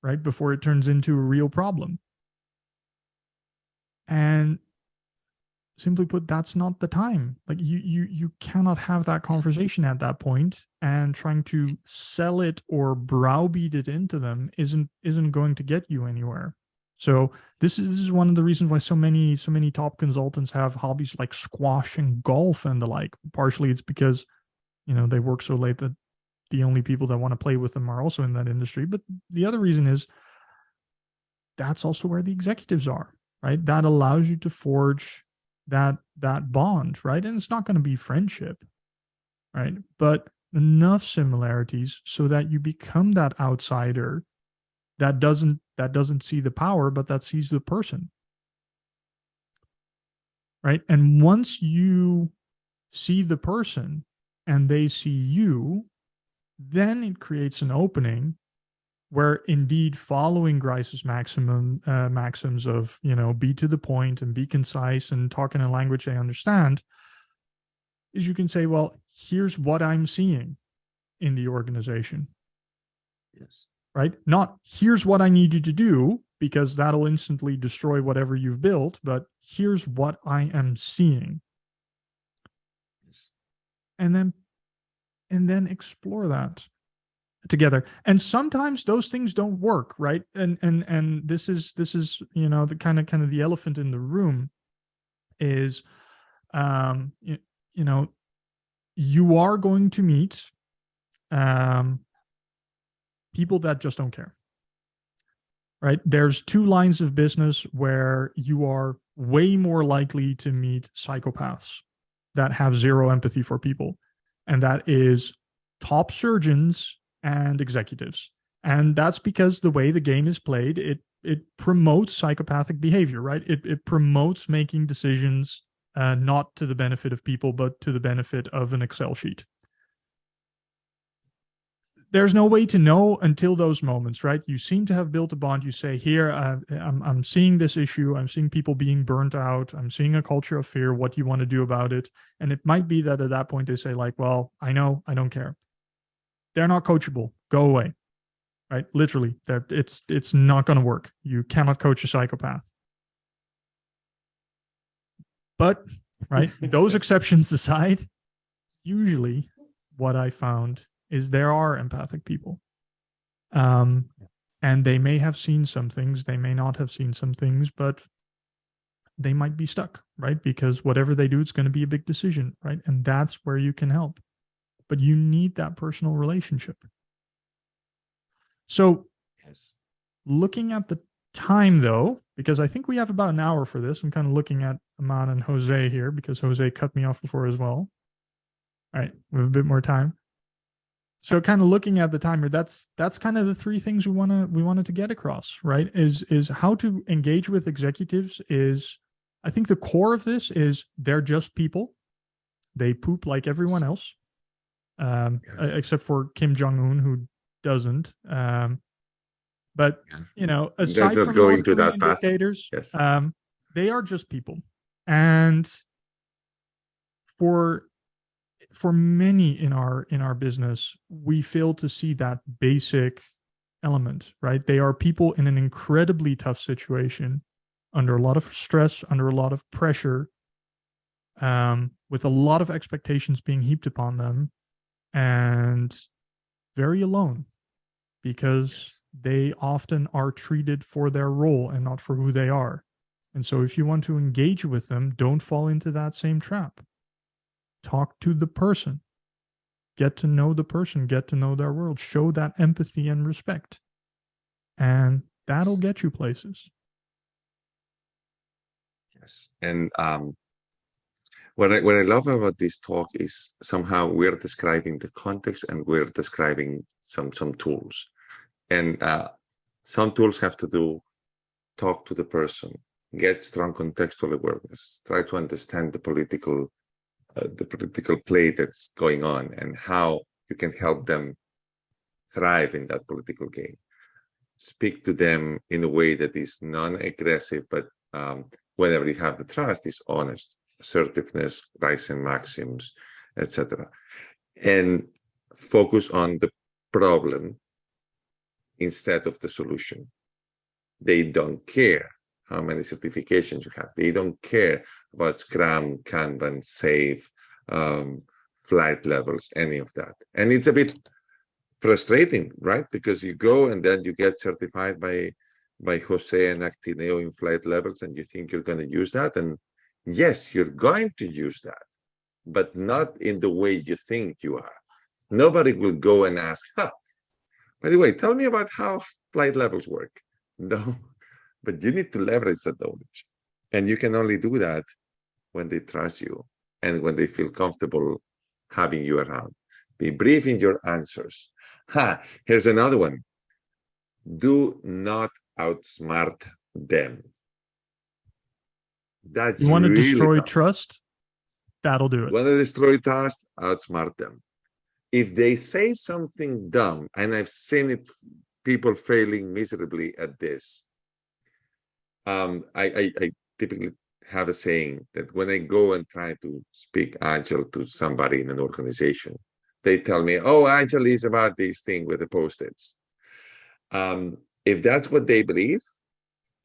right? Before it turns into a real problem. And simply put that's not the time like you you you cannot have that conversation at that point and trying to sell it or browbeat it into them isn't isn't going to get you anywhere so this is, this is one of the reasons why so many so many top consultants have hobbies like squash and golf and the like partially it's because you know they work so late that the only people that want to play with them are also in that industry but the other reason is that's also where the executives are right? That allows you to forge that that bond right? And it's not going to be friendship right? But enough similarities so that you become that outsider that doesn't that doesn't see the power but that sees the person. Right? And once you see the person and they see you then it creates an opening where indeed following Grice's maximum uh, maxims of you know be to the point and be concise and talk in a language they understand is you can say well here's what i'm seeing in the organization. Yes. Right? Not here's what i need you to do because that'll instantly destroy whatever you've built but here's what i am seeing. Yes. And then and then explore that together. And sometimes those things don't work right? And and and this is this is you know the kind of kind of the elephant in the room is um you, you know you are going to meet um people that just don't care right? There's two lines of business where you are way more likely to meet psychopaths that have zero empathy for people and that is top surgeons and executives. And that's because the way the game is played, it it promotes psychopathic behavior, right? It it promotes making decisions uh, not to the benefit of people, but to the benefit of an Excel sheet. There's no way to know until those moments, right? You seem to have built a bond. You say, "Here, uh, I'm I'm seeing this issue. I'm seeing people being burnt out. I'm seeing a culture of fear. What do you want to do about it?" And it might be that at that point they say, "Like, well, I know, I don't care." they're not coachable. Go away. Right? Literally, that it's it's not going to work. You cannot coach a psychopath. But right, those *laughs* exceptions aside, usually what I found is there are empathic people. Um, and they may have seen some things, they may not have seen some things, but they might be stuck, right? Because whatever they do, it's going to be a big decision, right? And that's where you can help but you need that personal relationship. So, yes. looking at the time though, because I think we have about an hour for this. I'm kind of looking at Aman and Jose here because Jose cut me off before as well. All right, we have a bit more time. So kind of looking at the timer, that's that's kind of the three things we want to we wanted to get across, right? Is is how to engage with executives is I think the core of this is they're just people. They poop like everyone else um, yes. except for Kim Jong Un, who doesn't. Um, but yeah. you know, aside from going to that path. Yes. Um, they are just people, and for for many in our in our business, we fail to see that basic element. Right? They are people in an incredibly tough situation, under a lot of stress, under a lot of pressure, um, with a lot of expectations being heaped upon them and very alone because yes. they often are treated for their role and not for who they are. And so, if you want to engage with them, don't fall into that same trap. Talk to the person, get to know the person, get to know their world, show that empathy and respect. and that'll get you places. Yes, and um, what I what I love about this talk is somehow we're describing the context and we're describing some some tools, and uh, some tools have to do talk to the person, get strong contextual awareness, try to understand the political the political play that's going on and how you can help them thrive in that political game. Speak to them in a way that is non-aggressive, but um, whenever you have the trust, is honest, assertiveness, Grice maxims, etc. And focus on the problem instead of the solution. They don't care how many certifications you have. They don't care about Scrum, Kanban, SAFe, um, flight levels, any of that. And it's a bit frustrating, right? Because you go and then you get certified by by Jose and Actineo in flight levels, and you think you're going to use that. And yes, you're going to use that, but not in the way you think you are. Nobody will go and ask, huh, by the way, tell me about how flight levels work. *laughs* No, but you need to leverage that knowledge. And you can only do that when they trust you and when they feel comfortable having you around. Be brief in your answers. Ha, here's another one. Do not outsmart them. That's you want to really destroy tough. trust? That'll do it. Want to destroy trust? Outsmart them. If they say something dumb, and I've seen it, people failing miserably at this. Um, I, I, I typically have a saying that when I go and try to speak agile to somebody in an organization, they tell me, "Oh, agile is about this thing with the post-its." Um, if that's what they believe,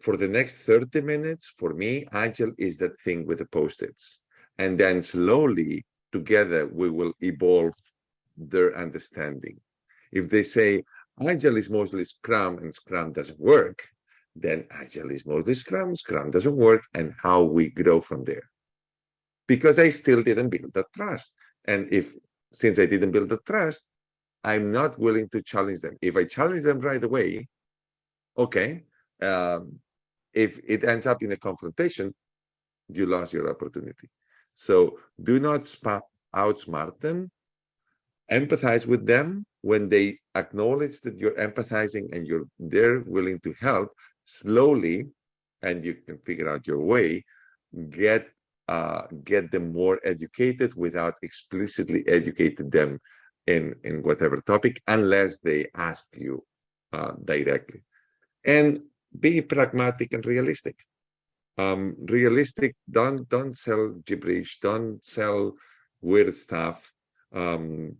for the next 30 minutes, for me, Agile is that thing with the post-its. And then slowly together, we will evolve their understanding. If they say Agile is mostly Scrum and Scrum doesn't work, then Agile is mostly Scrum, Scrum doesn't work, and how we grow from there. Because I still didn't build the trust. And if since I didn't build the trust, I'm not willing to challenge them. If I challenge them right away, okay, um, if it ends up in a confrontation, you lost your opportunity. So do not outsmart them. Empathize with them when they acknowledge that you're empathizing and you're they're willing to help slowly, and you can figure out your way. Get uh, get them more educated without explicitly educating them in in whatever topic, unless they ask you uh, directly and be pragmatic and realistic. Um, realistic, don't don't sell gibberish, don't sell weird stuff, um,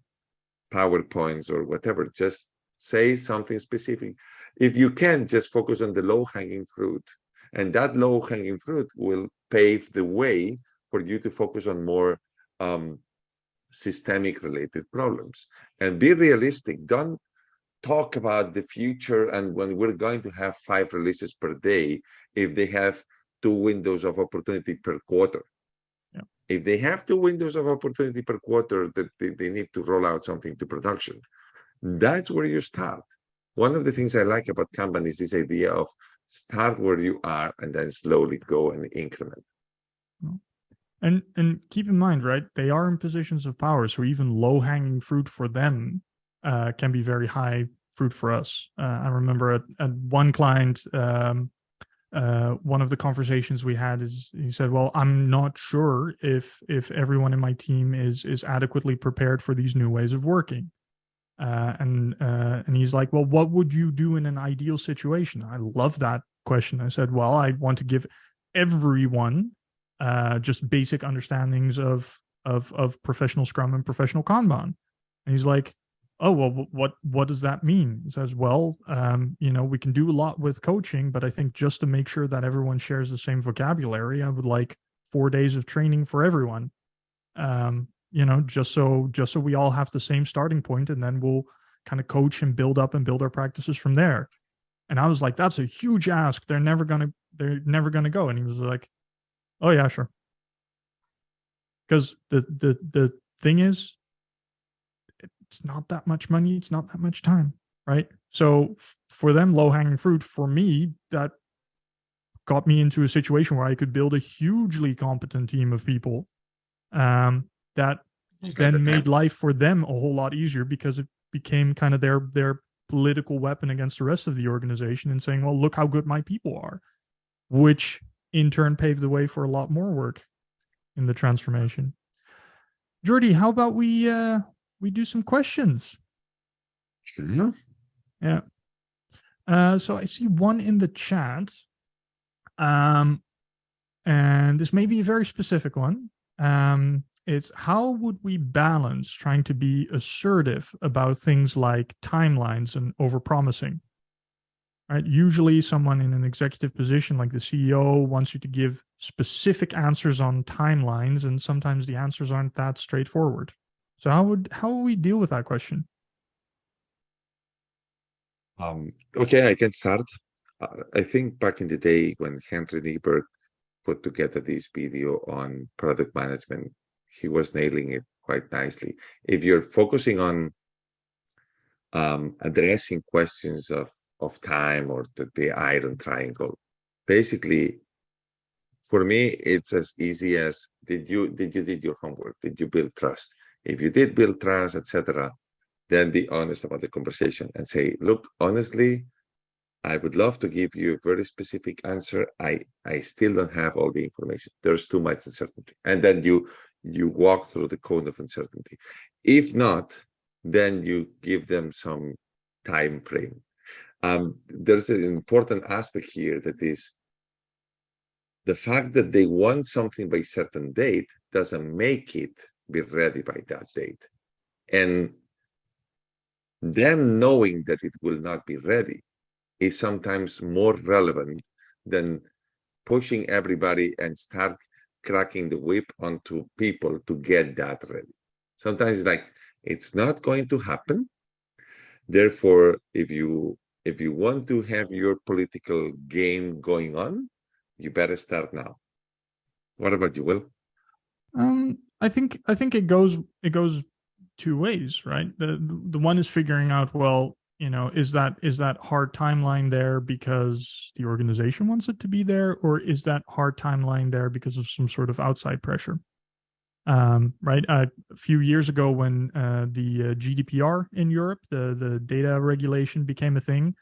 PowerPoints or whatever. Just say something specific. If you can, just focus on the low-hanging fruit. And that low-hanging fruit will pave the way for you to focus on more um, systemic related problems. And be realistic. Don't talk about the future and when we're going to have five releases per day if they have two windows of opportunity per quarter yeah. if they have two windows of opportunity per quarter that they, they need to roll out something to production that's where you start one of the things i like about kanban is this idea of start where you are and then slowly go and increment and and keep in mind right they are in positions of power so even low hanging fruit for them uh, can be very high fruit for us. Uh, I remember at, at one client, um, uh, one of the conversations we had is he said, "Well, I'm not sure if if everyone in my team is is adequately prepared for these new ways of working." Uh, and uh, and he's like, "Well, what would you do in an ideal situation?" I love that question. I said, "Well, I want to give everyone uh, just basic understandings of of of professional Scrum and professional Kanban." And he's like, oh well what what does that mean he says well um, you know we can do a lot with coaching but i think just to make sure that everyone shares the same vocabulary i would like four days of training for everyone um, you know just so just so we all have the same starting point and then we'll kind of coach and build up and build our practices from there. And i was like that's a huge ask. They're never gonna they're never gonna go. And he was like oh yeah sure. Because the the the thing is it's not that much money it's not that much time right? So for them, low hanging fruit. For me, that got me into a situation where I could build a hugely competent team of people um, that then made life for them a whole lot easier because it became kind of their their political weapon against the rest of the organization and saying, well, look how good my people are, which in turn paved the way for a lot more work in the transformation. Jordi, how about we uh we do some questions? Sure. Yeah. Uh so I see one in the chat. Um and this may be a very specific one. Um it's how would we balance trying to be assertive about things like timelines and overpromising? Right? Usually someone in an executive position like the CEO wants you to give specific answers on timelines and sometimes the answers aren't that straightforward. So how would how would we deal with that question? Um, okay, I can start. Uh, I think back in the day when Henrik Kniberg put together this video on product management, he was nailing it quite nicely. If you're focusing on um, addressing questions of of time or the, the iron triangle, basically, for me, it's as easy as did you did you did your homework? Did you build trust? If you did build trust, etc., then be honest about the conversation and say, look, honestly, I would love to give you a very specific answer. I I still don't have all the information. There's too much uncertainty. And then you you walk through the cone of uncertainty. If not, then you give them some time frame. Um, there's an important aspect here that is the fact that they want something by a certain date doesn't make it be ready by that date. And them knowing that it will not be ready is sometimes more relevant than pushing everybody and start cracking the whip onto people to get that ready. Sometimes like it's not going to happen. Therefore, if you if you want to have your political game going on, you better start now. What about you, Will? Um, I think I think it goes it goes two ways, right? The the one is figuring out well, you know is that is that hard timeline there because the organization wants it to be there or is that hard timeline there because of some sort of outside pressure? Um, right uh, a few years ago when uh, the uh, gdpr in europe the the data regulation became a thing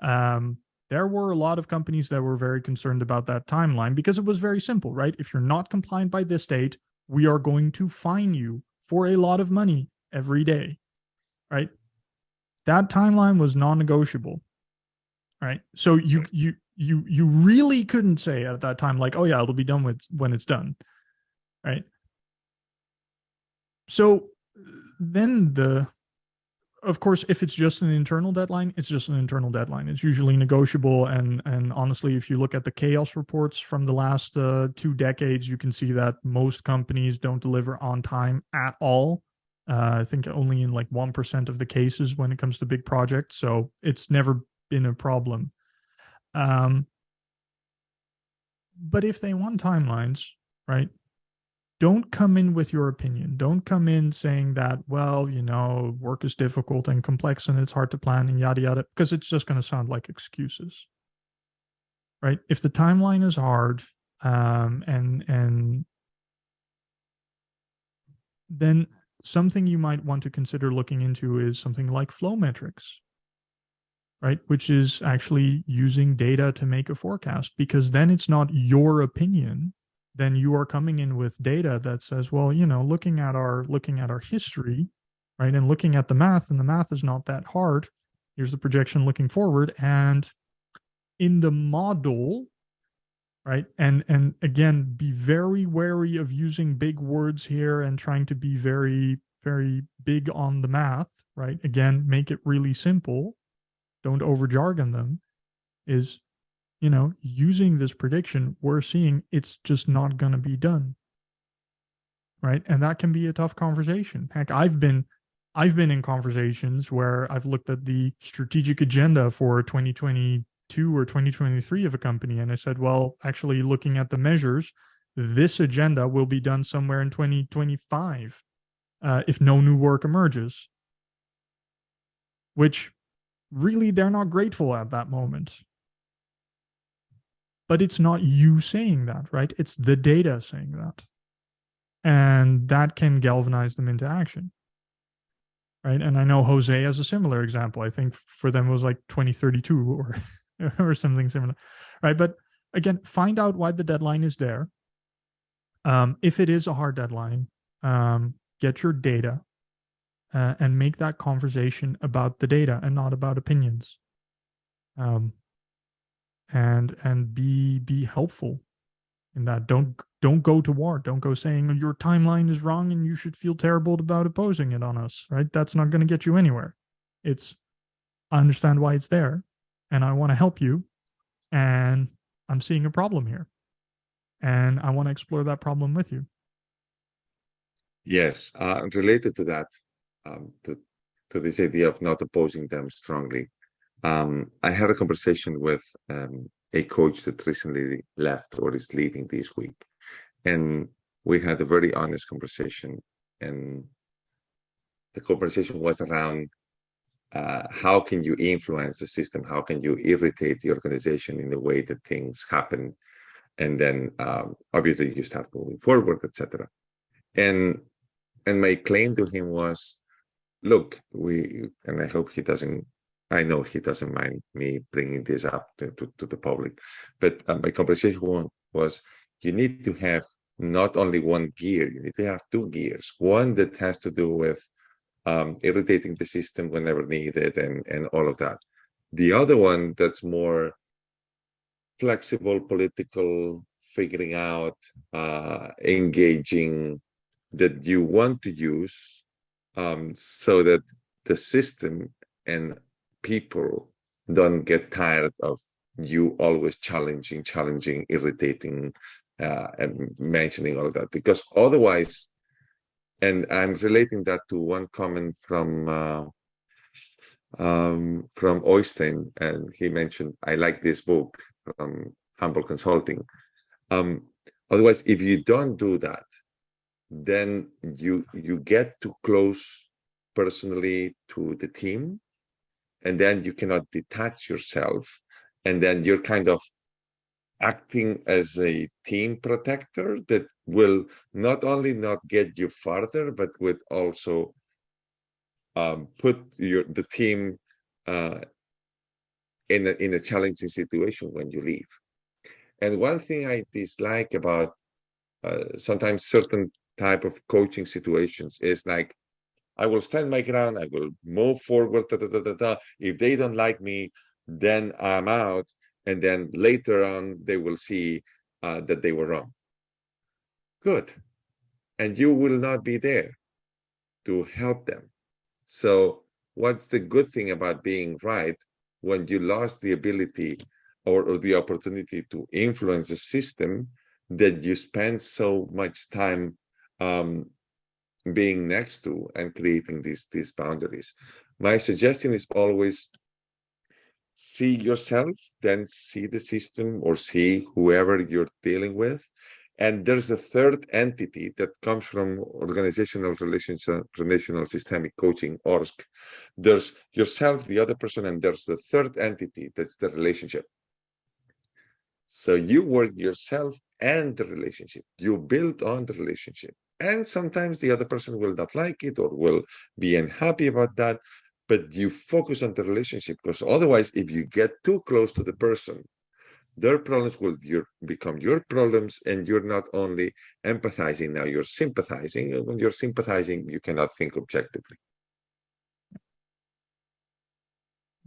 um, there were a lot of companies that were very concerned about that timeline because it was very simple right? If you're not compliant by this date we are going to fine you for a lot of money every day right that timeline was non-negotiable right? So you you you you really couldn't say at that time like oh yeah it'll be done with when it's done right? So then the of course if it's just an internal deadline it's just an internal deadline. It's usually negotiable and and honestly if you look at the chaos reports from the last uh, two decades you can see that most companies don't deliver on time at all uh, I think only in like 1% of the cases when it comes to big projects. So it's never been a problem. Um, but if they want timelines, right? Don't come in with your opinion. Don't come in saying that, well, you know, work is difficult and complex and it's hard to plan and yada yada, because it's just going to sound like excuses. Right? If the timeline is hard, um, and and then something you might want to consider looking into is something like flow metrics, right? Which is actually using data to make a forecast because then it's not your opinion. Then you are coming in with data that says, well, you know, looking at our looking at our history, right? And looking at the math, and the math is not that hard. Here's the projection looking forward. And in the model, right? And and again be very wary of using big words here and trying to be very very big on the math right? Again make it really simple. Don't over jargon them. Is you know using this prediction we're seeing it's just not going to be done. Right? And that can be a tough conversation. Heck i've been i've been in conversations where i've looked at the strategic agenda for 2020 Two or 2023 of a company. And I said, well, actually looking at the measures, this agenda will be done somewhere in 2025 uh, if no new work emerges. Which really they're not grateful at that moment. But it's not you saying that, right? It's the data saying that. And that can galvanize them into action. Right. And I know Jose has a similar example. I think for them it was like 2032 or *laughs* *laughs* or something similar. Right. But again, find out why the deadline is there. Um, if it is a hard deadline, um, get your data uh, and make that conversation about the data and not about opinions. Um, and and be be helpful in that. Don't don't go to war. Don't go saying your timeline is wrong and you should feel terrible about opposing it on us. Right? That's not going to get you anywhere. It's I understand why it's there, and I want to help you, and I'm seeing a problem here, and I want to explore that problem with you. Yes, uh, related to that, um, to to this idea of not opposing them strongly. Um, I had a conversation with um, a coach that recently left or is leaving this week, and we had a very honest conversation. And the conversation was around uh, how can you influence the system? How can you irritate the organization in the way that things happen? And then um, obviously you start moving forward, etc. And and my claim to him was, look, we and I hope he doesn't. I know he doesn't mind me bringing this up to, to, to the public, but uh, my conversation was, you need to have not only one gear, you need to have two gears. One that has to do with um, irritating the system whenever needed and, and all of that. The other one that's more flexible, political, figuring out, uh, engaging that you want to use um, so that the system and people don't get tired of you always challenging, challenging, irritating, uh, and mentioning all of that. Because otherwise, and I'm relating that to one comment from uh, um, from Oystein, and he mentioned, "I like this book from Humble Consulting." Um, otherwise, if you don't do that, then you you get too close personally to the team, and then you cannot detach yourself, and then you're kind of acting as a team protector that will not only not get you farther, but would also um, put your the team uh, in a, in a challenging situation when you leave. And one thing I dislike about uh, sometimes certain type of coaching situations is like, I will stand my ground, I will move forward, da, da, da, da, if they don't like me, then I'm out and then later on they will see uh, that they were wrong. Good. And you will not be there to help them. So what's the good thing about being right when you lost the ability or, or the opportunity to influence the system that you spend so much time um, being next to and creating these these boundaries. My suggestion is always see yourself, then see the system or see whoever you're dealing with. And there's a third entity that comes from organizational relational systemic coaching, ORSC. There's yourself, the other person, and there's the third entity that's the relationship. So you work yourself and the relationship. You build on the relationship. And sometimes the other person will not like it or will be unhappy about that but you focus on the relationship because otherwise if you get too close to the person their problems will your, become your problems and you're not only empathizing now you're sympathizing and when you're sympathizing you cannot think objectively.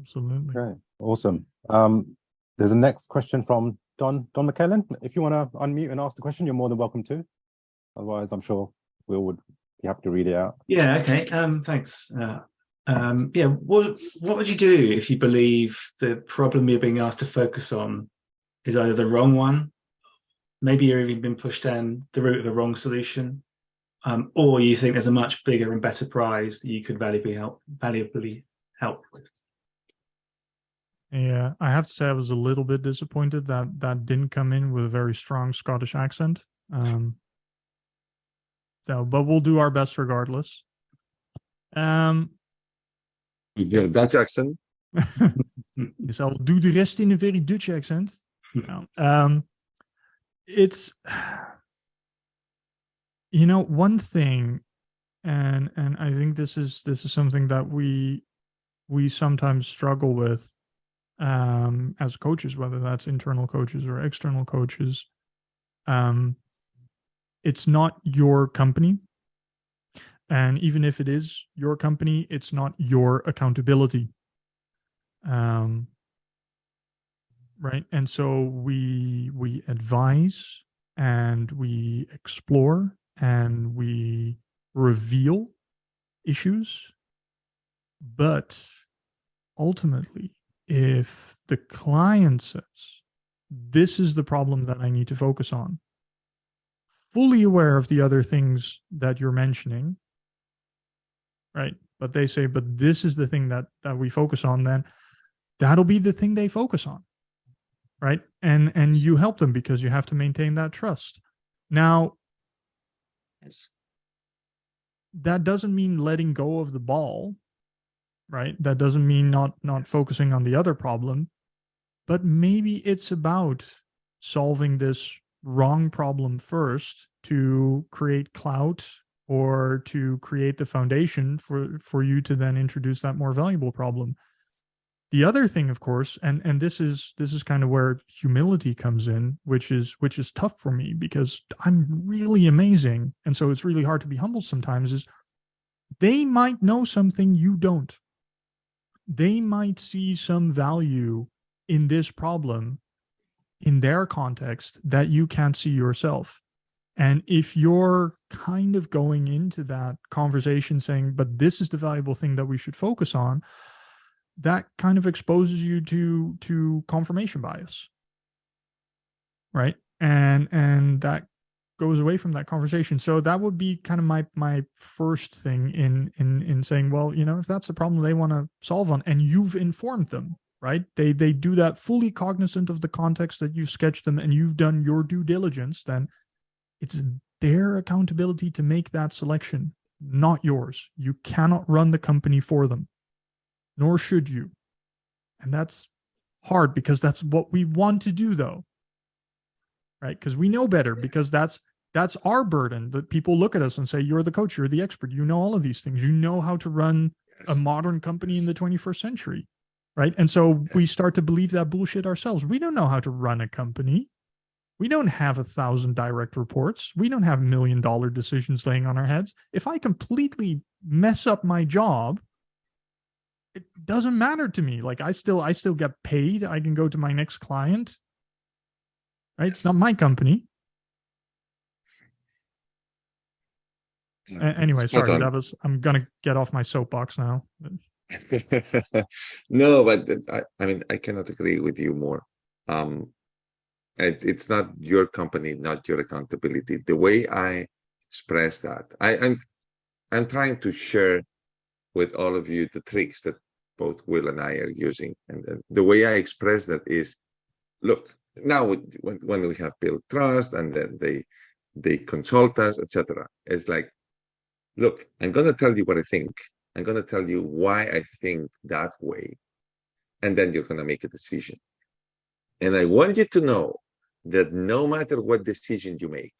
Absolutely. Okay awesome. Um there's a next question from don don mckellen. If you want to unmute and ask the question you're more than welcome to. Otherwise i'm sure we will would be happy to read it out. Yeah okay um thanks uh, um, yeah, what what would you do if you believe the problem you're being asked to focus on is either the wrong one, maybe you're even been pushed down the route of the wrong solution, um, or you think there's a much bigger and better prize that you could valuably help valuably help with? Yeah, I have to say I was a little bit disappointed that that didn't come in with a very strong Scottish accent. Um, so, but we'll do our best regardless. Um, your Dutch accent? yes, I'll do the rest in a very Dutch accent. No. Um, it's you know one thing, and and I think this is this is something that we we sometimes struggle with um, as coaches, whether that's internal coaches or external coaches. Um, it's not your company. And even if it is your company, it's not your accountability. Um, right. And so we we advise and we explore and we reveal issues. But ultimately, if the client says, this is the problem that I need to focus on, fully aware of the other things that you're mentioning, right? But they say, but this is the thing that that we focus on, then that'll be the thing they focus on. Right. And and you help them because you have to maintain that trust. Now Yes. that doesn't mean letting go of the ball right that doesn't mean not not Yes. focusing on the other problem but maybe it's about solving this wrong problem first to create clout or to create the foundation for for you to then introduce that more valuable problem. The other thing of course and and this is this is kind of where humility comes in which is which is tough for me because i'm really amazing. And so it's really hard to be humble sometimes is they might know something you don't. They might see some value in this problem in their context that you can't see yourself and if you're kind of going into that conversation saying but this is the valuable thing that we should focus on that kind of exposes you to to confirmation bias. Right? And and that goes away from that conversation. So that would be kind of my my first thing in in in saying well you know if that's the problem they want to solve on and you've informed them right? They they do that fully cognizant of the context that you've sketched them and you've done your due diligence then it's their accountability to make that selection not yours you cannot run the company for them nor should you. And that's hard because that's what we want to do though. Right? Because we know better because that's that's our burden that people look at us and say you're the coach, you're the expert, you know all of these things. You know how to run a modern company in the 21st century. Right? And so we start to believe that bullshit ourselves. We don't know how to run a company. We don't have a thousand direct reports. We don't have million dollar decisions laying on our heads. If I completely mess up my job, it doesn't matter to me. Like I still I still get paid. I can go to my next client. Right? It's not my company. Anyway, spot sorry. on. That was I'm gonna get off my soapbox now. *laughs* no, but I, I mean, I cannot agree with you more. Um, it's it's not your company, not your accountability. The way I express that, I, I'm I'm trying to share with all of you the tricks that both Will and I are using, and the, the way I express that is, look, now when when we have built trust, and then they they consult us, etc. It's like, look, I'm gonna tell you what I think. I'm going to tell you why I think that way. And then you're going to make a decision. And I want you to know that no matter what decision you make,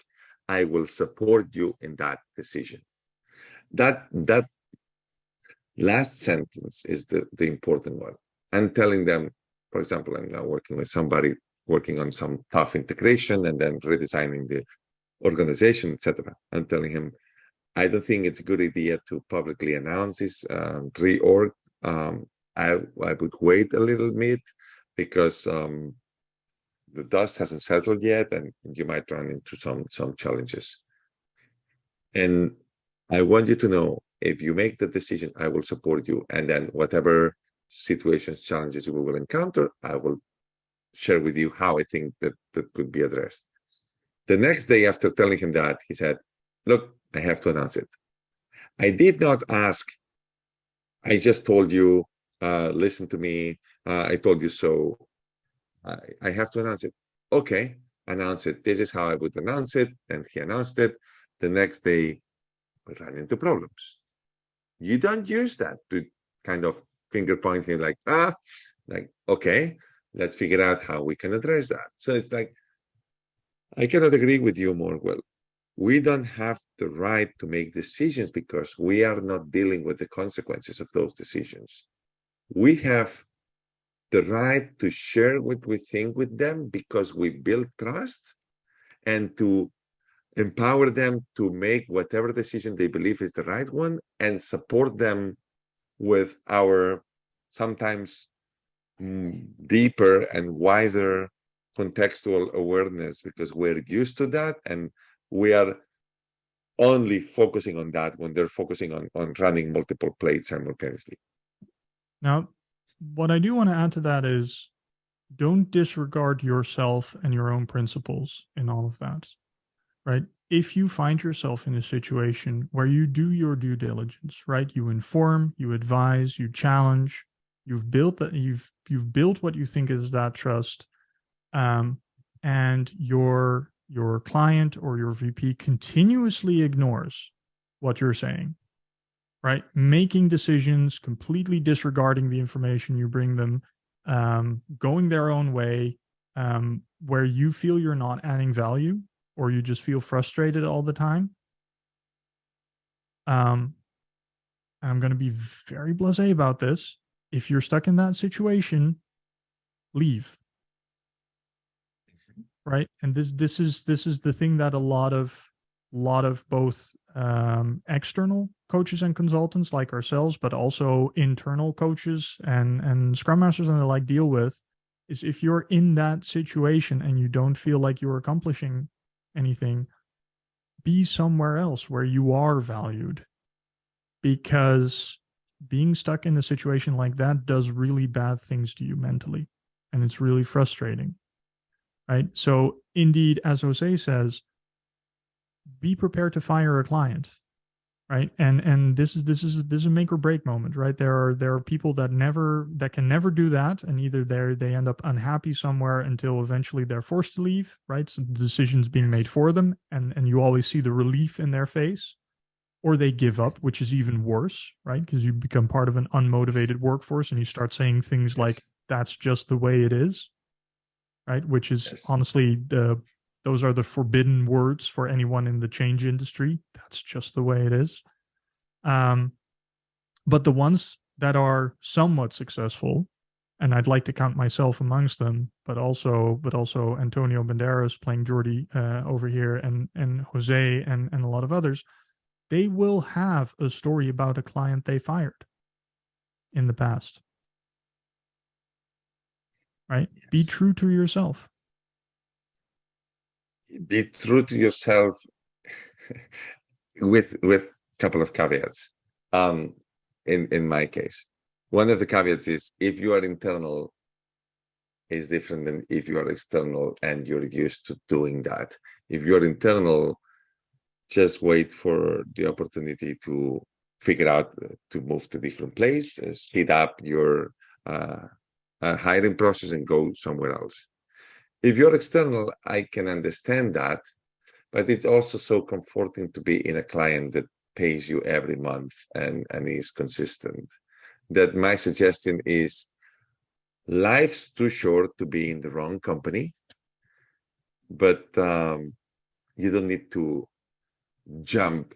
I will support you in that decision. That that last sentence is the, the important one. I'm telling them, for example, I'm now working with somebody working on some tough integration and then redesigning the organization, etc. I'm telling him, I don't think it's a good idea to publicly announce this um, reorg. Um, I I would wait a little bit because um, the dust hasn't settled yet, and you might run into some some challenges. And I want you to know if you make the decision, I will support you, and then whatever situations, challenges we will encounter, I will share with you how I think that that could be addressed. The next day after telling him that, he said, "Look." I have to announce it. I did not ask. I just told you, uh, listen to me. Uh, I told you so. I, I have to announce it. Okay, announce it. This is how I would announce it. And he announced it. The next day, we ran into problems. You don't use that to kind of finger pointing like ah like okay let's figure out how we can address that so it's like i cannot agree with you more well we don't have the right to make decisions because we are not dealing with the consequences of those decisions we have the right to share what we think with them because we build trust and to empower them to make whatever decision they believe is the right one and support them with our sometimes mm, deeper and wider contextual awareness because we're used to that and we are only focusing on that when they're focusing on, on running multiple plates simultaneously. Now, what I do want to add to that is don't disregard yourself and your own principles in all of that, right? If you find yourself in a situation where you do your due diligence, right? You inform, you advise, you challenge, you've built that you've you've built what you think is that trust, um, and your your client or your VP continuously ignores what you're saying, right? Making decisions, completely disregarding the information you bring them, um, going their own way, um, where you feel you're not adding value or you just feel frustrated all the time. Um, I'm going to be very blasé about this. If you're stuck in that situation, leave. Right. And this this is this is the thing that a lot of lot of both um, external coaches and consultants like ourselves, but also internal coaches and and scrum masters and the like deal with is if you're in that situation and you don't feel like you're accomplishing anything, be somewhere else where you are valued. Because being stuck in a situation like that does really bad things to you mentally. And it's really frustrating. Right. So indeed, as Jose says, be prepared to fire a client right? And and this is this is this is a make or break moment right? There are there are people that never that can never do that and either they they end up unhappy somewhere until eventually they're forced to leave right? So the decisions being made for them and and you always see the relief in their face or they give up which is even worse right? Because you become part of an unmotivated workforce and you start saying things like that's just the way it is right? Which is Yes. honestly the those are the forbidden words for anyone in the change industry. That's just the way it is. Um but the ones that are somewhat successful and i'd like to count myself amongst them but also but also antonio banderas playing jordi uh, over here and and jose and and a lot of others they will have a story about a client they fired in the past. Right? Be true to yourself be true to yourself with with a couple of caveats um in in my case. One of the caveats is if you are internal is different than if you are external and you're used to doing that. If you're internal just wait for the opportunity to figure out uh, to move to different place speed up your uh, uh, hiring process and go somewhere else if you're external, I can understand that, but it's also so comforting to be in a client that pays you every month and, and is consistent. That my suggestion is life's too short to be in the wrong company, but um, you don't need to jump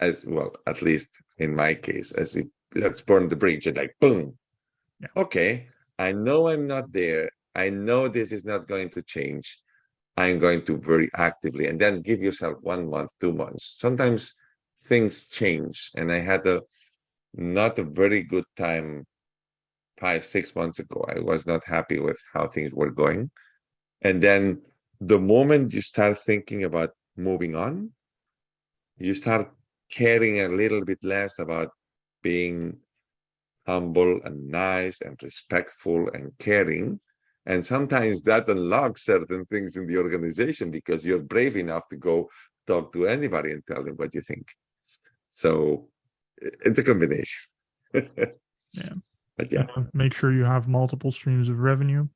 as well, at least in my case, as if let's burn the bridge and like boom. Yeah. Okay, I know I'm not there. I know this is not going to change. I'm going to very actively and then give yourself one month, two months. Sometimes things change. And I had a not a very good time five, six months ago. I was not happy with how things were going. And then the moment you start thinking about moving on, you start caring a little bit less about being humble and nice and respectful and caring and sometimes that unlocks certain things in the organization because you're brave enough to go talk to anybody and tell them what you think so it's a combination *laughs* Yeah. but yeah Uh, make sure you have multiple streams of revenue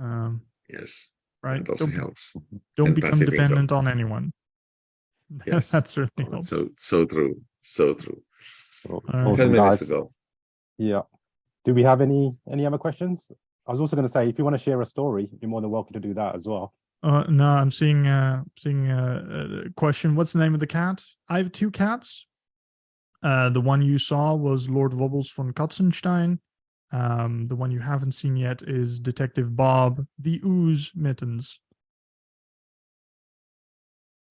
um, yes right it also don't, helps don't and become passive income. dependent on anyone *laughs* Yes. that certainly Oh, helps so so true so true Well, All right. 10 minutes guys. to go Yeah. do we have any any other questions? I was also going to say, if you want to share a story, you're more than welcome to do that as well. Uh, no, I'm seeing uh seeing a, a question. What's the name of the cat? I have two cats. Uh, the one you saw was Lord Wobbles von Katzenstein. Um, the one you haven't seen yet is Detective Bob the Ooze Mittens.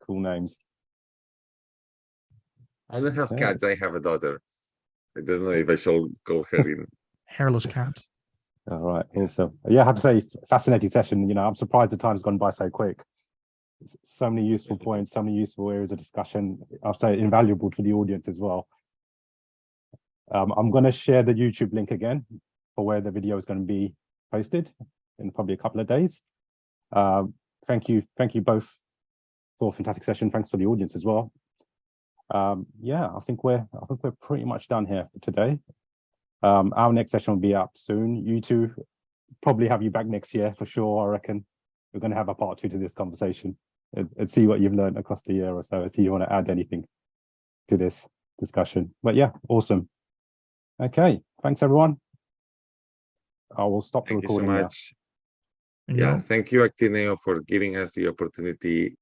Cool names. I don't have Yeah. cats. I have a daughter. I don't know if I shall call her in. *laughs* Hairless cat. All right. Yeah, so yeah, I have to say, fascinating session. You know, I'm surprised the time's gone by so quick. So many useful points, so many useful areas of discussion. I'll say invaluable to the audience as well. Um, I'm going to share the YouTube link again for where the video is going to be posted in probably a couple of days. Um, thank you, thank you both for a fantastic session. Thanks for the audience as well. Um, yeah, I think we're I think we're pretty much done here for today. Um, our next session will be up soon. You two probably have you back next year for sure. I reckon we're going to have a part two to this conversation and, and see what you've learned across the year or so. See if you want to add anything to this discussion. But yeah, awesome. Okay, thanks everyone. I will stop the Thank you so recording now. much. And Yeah, thank you, Actineo, for giving us the opportunity